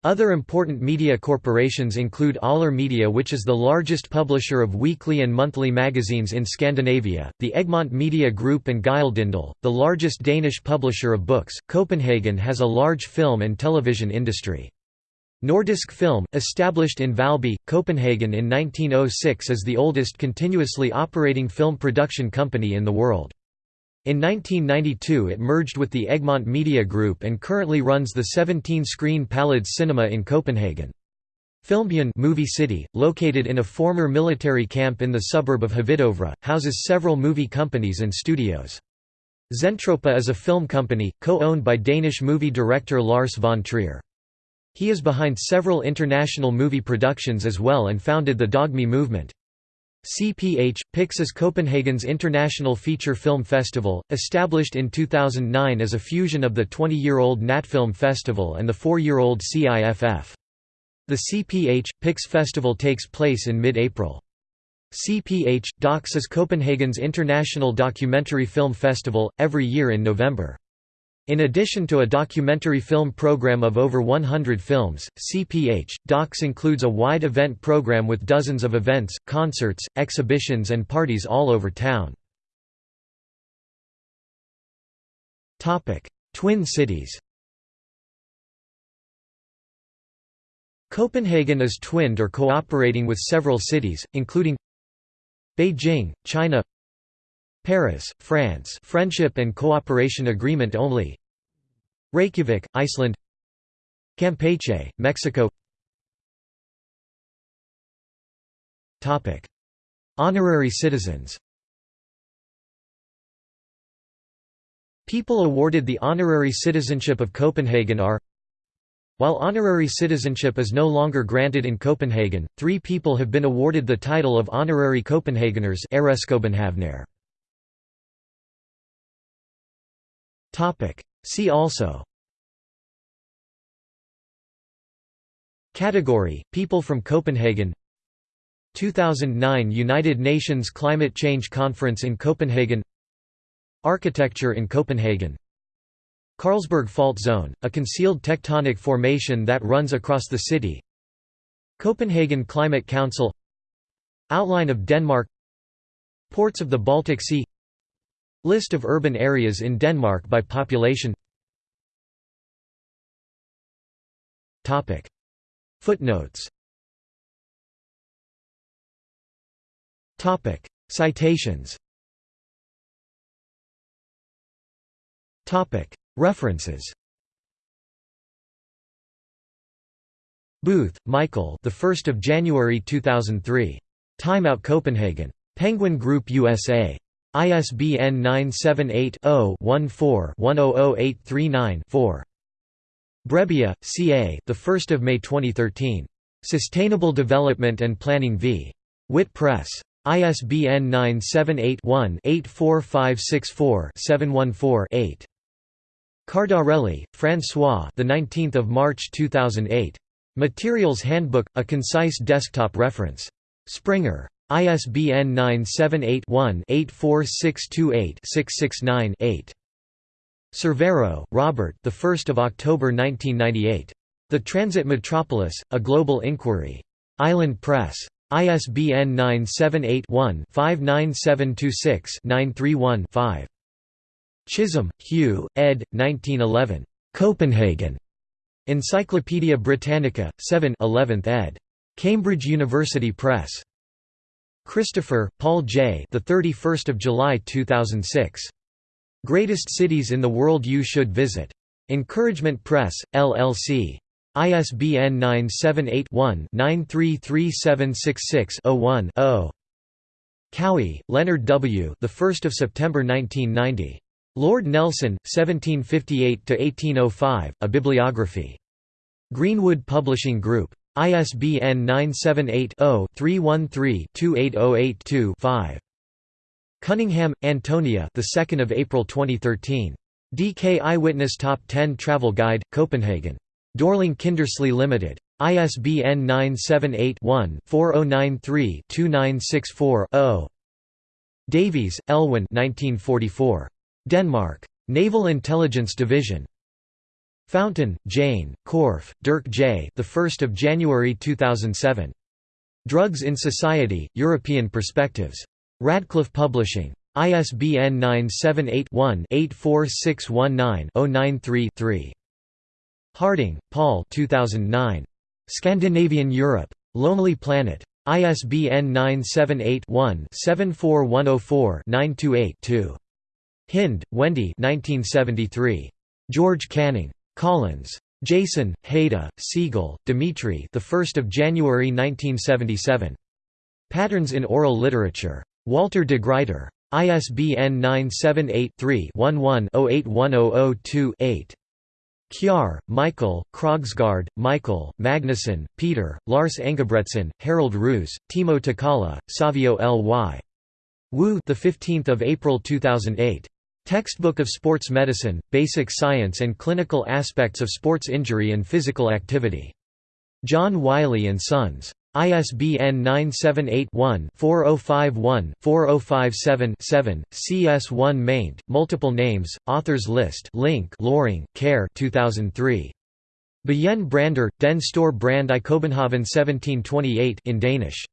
Other important media corporations include Aller Media which is the largest publisher of weekly and monthly magazines in Scandinavia, the Egmont Media Group and Gyldendal, the largest Danish publisher of books. Copenhagen has a large film and television industry. Nordisk Film, established in Valby, Copenhagen in 1906 is the oldest continuously operating film production company in the world. In 1992 it merged with the Egmont Media Group and currently runs the 17-screen Palladies Cinema in Copenhagen. Filmbyen movie city, located in a former military camp in the suburb of Hvidovre, houses several movie companies and studios. Zentropa is a film company, co-owned by Danish movie director Lars von Trier. He is behind several international movie productions as well and founded the Dogme movement. CPH – Pix is Copenhagen's international feature film festival, established in 2009 as a fusion of the 20-year-old Natfilm Festival and the 4-year-old CIFF. The CPH – Pix festival takes place in mid-April. CPH – Docs is Copenhagen's international documentary film festival, every year in November. In addition to a documentary film program of over 100 films, CPH, Docs includes a wide event program with dozens of events, concerts, exhibitions and parties all over town. Twin cities Copenhagen is twinned or cooperating with several cities, including Beijing, China Paris, France Friendship and Cooperation Agreement only. Reykjavik, Iceland. Campeche, Mexico. Honorary citizens. People awarded the honorary citizenship of Copenhagen are While honorary citizenship is no longer granted in Copenhagen, three people have been awarded the title of honorary Copenhageners See also. Category – People from Copenhagen. 2009 United Nations Climate Change Conference in Copenhagen. Architecture in Copenhagen. Carlsberg Fault Zone, a concealed tectonic formation that runs across the city. Copenhagen Climate Council. Outline of Denmark. Ports of the Baltic Sea List of urban areas in Denmark by population Footnotes Citations References Booth, Michael. The 1st of January 2003. Time Out Copenhagen. Penguin Group USA. ISBN 978 0 14 100839 4. Brebbia, C.A. The 1st of May 2013. Sustainable Development and Planning v. Wit Press. ISBN 978-1-84564-714-8. Cardarelli, François. The 19th of March 2008. Materials Handbook: A concise desktop reference. Springer. ISBN 978 one 84628 669 8 Cervero, Robert. The 1st of October 1998. The Transit Metropolis: A Global Inquiry. Island Press. ISBN 978 one 59726 931 5 Chisholm, Hugh, ed. 1911. Copenhagen. Encyclopædia Britannica, 7 11th ed. Cambridge University Press. Christopher, Paul J. The 31st of July 2006. Greatest Cities in the World You Should Visit. Encouragement Press, LLC. ISBN 978-1-933766-01-0. Cowie, Leonard W. The 1st of September 1990. Lord Nelson, 1758–1805, A Bibliography. Greenwood Publishing Group. ISBN 978 0 313 28082 5. Cunningham, Antonia. The 2nd of April 2013. DK Eyewitness Top 10 Travel Guide, Copenhagen. Dorling Kindersley Limited. ISBN 978-1-4093-2964-0. Davies, Elwyn 1944. Denmark. Naval Intelligence Division. Fountain, Jane, Korf, Dirk J. The 1st of January 2007. Drugs in Society: European Perspectives. Radcliffe Publishing. ISBN 978-1-84619-093-3. Harding, Paul 2009. Scandinavian Europe. Lonely Planet. ISBN 978-1-74104-928-2. Hinde, Wendy 1973. George Canning. Collins. Jason, Haida, Siegel, Dimitri the 1st of January 1977. Patterns in Oral Literature. Walter de Gruyter. ISBN 978-3-11-081002-8. Kjær, Michael, Krogsgaard, Michael, Magnuson, Peter, Lars Engebretsen, Harold Roos, Timo Takala, Savio L.Y. Woo the 15th of April 2008. Textbook of Sports Medicine, Basic Science and Clinical Aspects of Sports Injury and Physical Activity. John Wiley & Sons. ISBN 978-1-4051-4057-7, CS1 maint, multiple names, authors list link Lauring, Care 2003. Begin Brander, Den Store Brand i Copenhagen 1728 in Danish.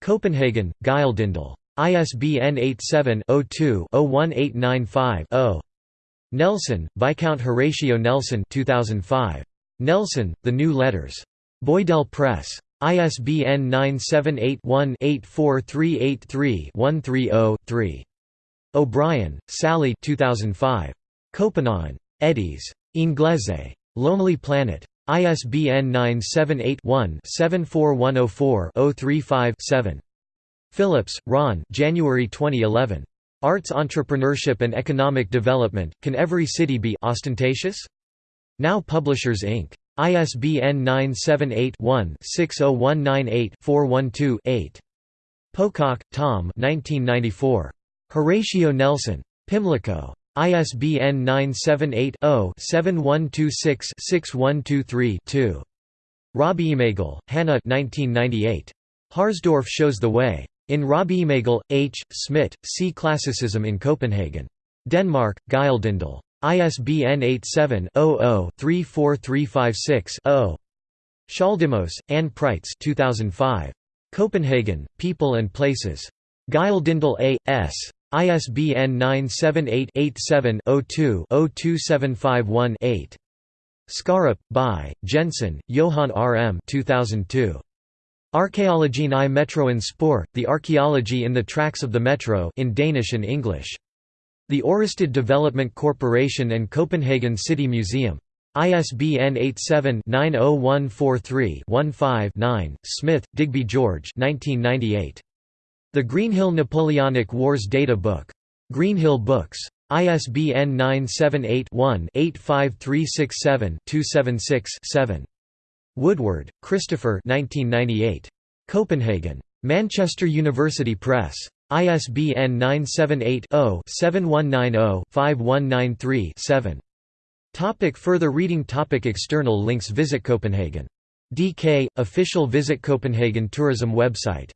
Copenhagen, Gyldendal. ISBN 87-02-01895-0. Nelson, Viscount Horatio Nelson 2005. Nelson, The New Letters. Boydell Press. ISBN 978-1-84383-130-3. O'Brien, Sally 2005. Copenhagen. Eddies. Inglese. Lonely Planet. ISBN 978-1-74104-035-7. Phillips, Ron January 2011. Arts entrepreneurship and economic development, can every city be ostentatious? Now Publishers Inc. ISBN 978-1-60198-412-8. Pocock, Tom Horatio Nelson. Pimlico. ISBN 978-0-7126-6123-2. Raabyemagle, Hannah Harsdorff shows the way. In Raabyemagle, H. Smith, See Classicism in Copenhagen. Denmark, Gyldendal. ISBN 87-00-34356-0. Schaldimos, Anne Preitz 2005. Copenhagen, People and Places. Gyldendal A. S. ISBN 978-87-02-02751-8. Skarup, by, Jensen, Johan R. M. 2002. Archaeologien i metroen spoor, The Archaeology in the Tracks of the Metro in Danish and English. The Ørestad Development Corporation and Copenhagen City Museum. ISBN 87-90143-15-9, Smith, Digby George 1998. The Greenhill Napoleonic Wars Data Book. Greenhill Books. ISBN 978-1-85367-276-7. Woodward, Christopher 1998. Copenhagen. Manchester University Press. ISBN 978-0-7190-5193-7. Topic further reading Topic External links Visit Copenhagen. DK, official Visit Copenhagen tourism website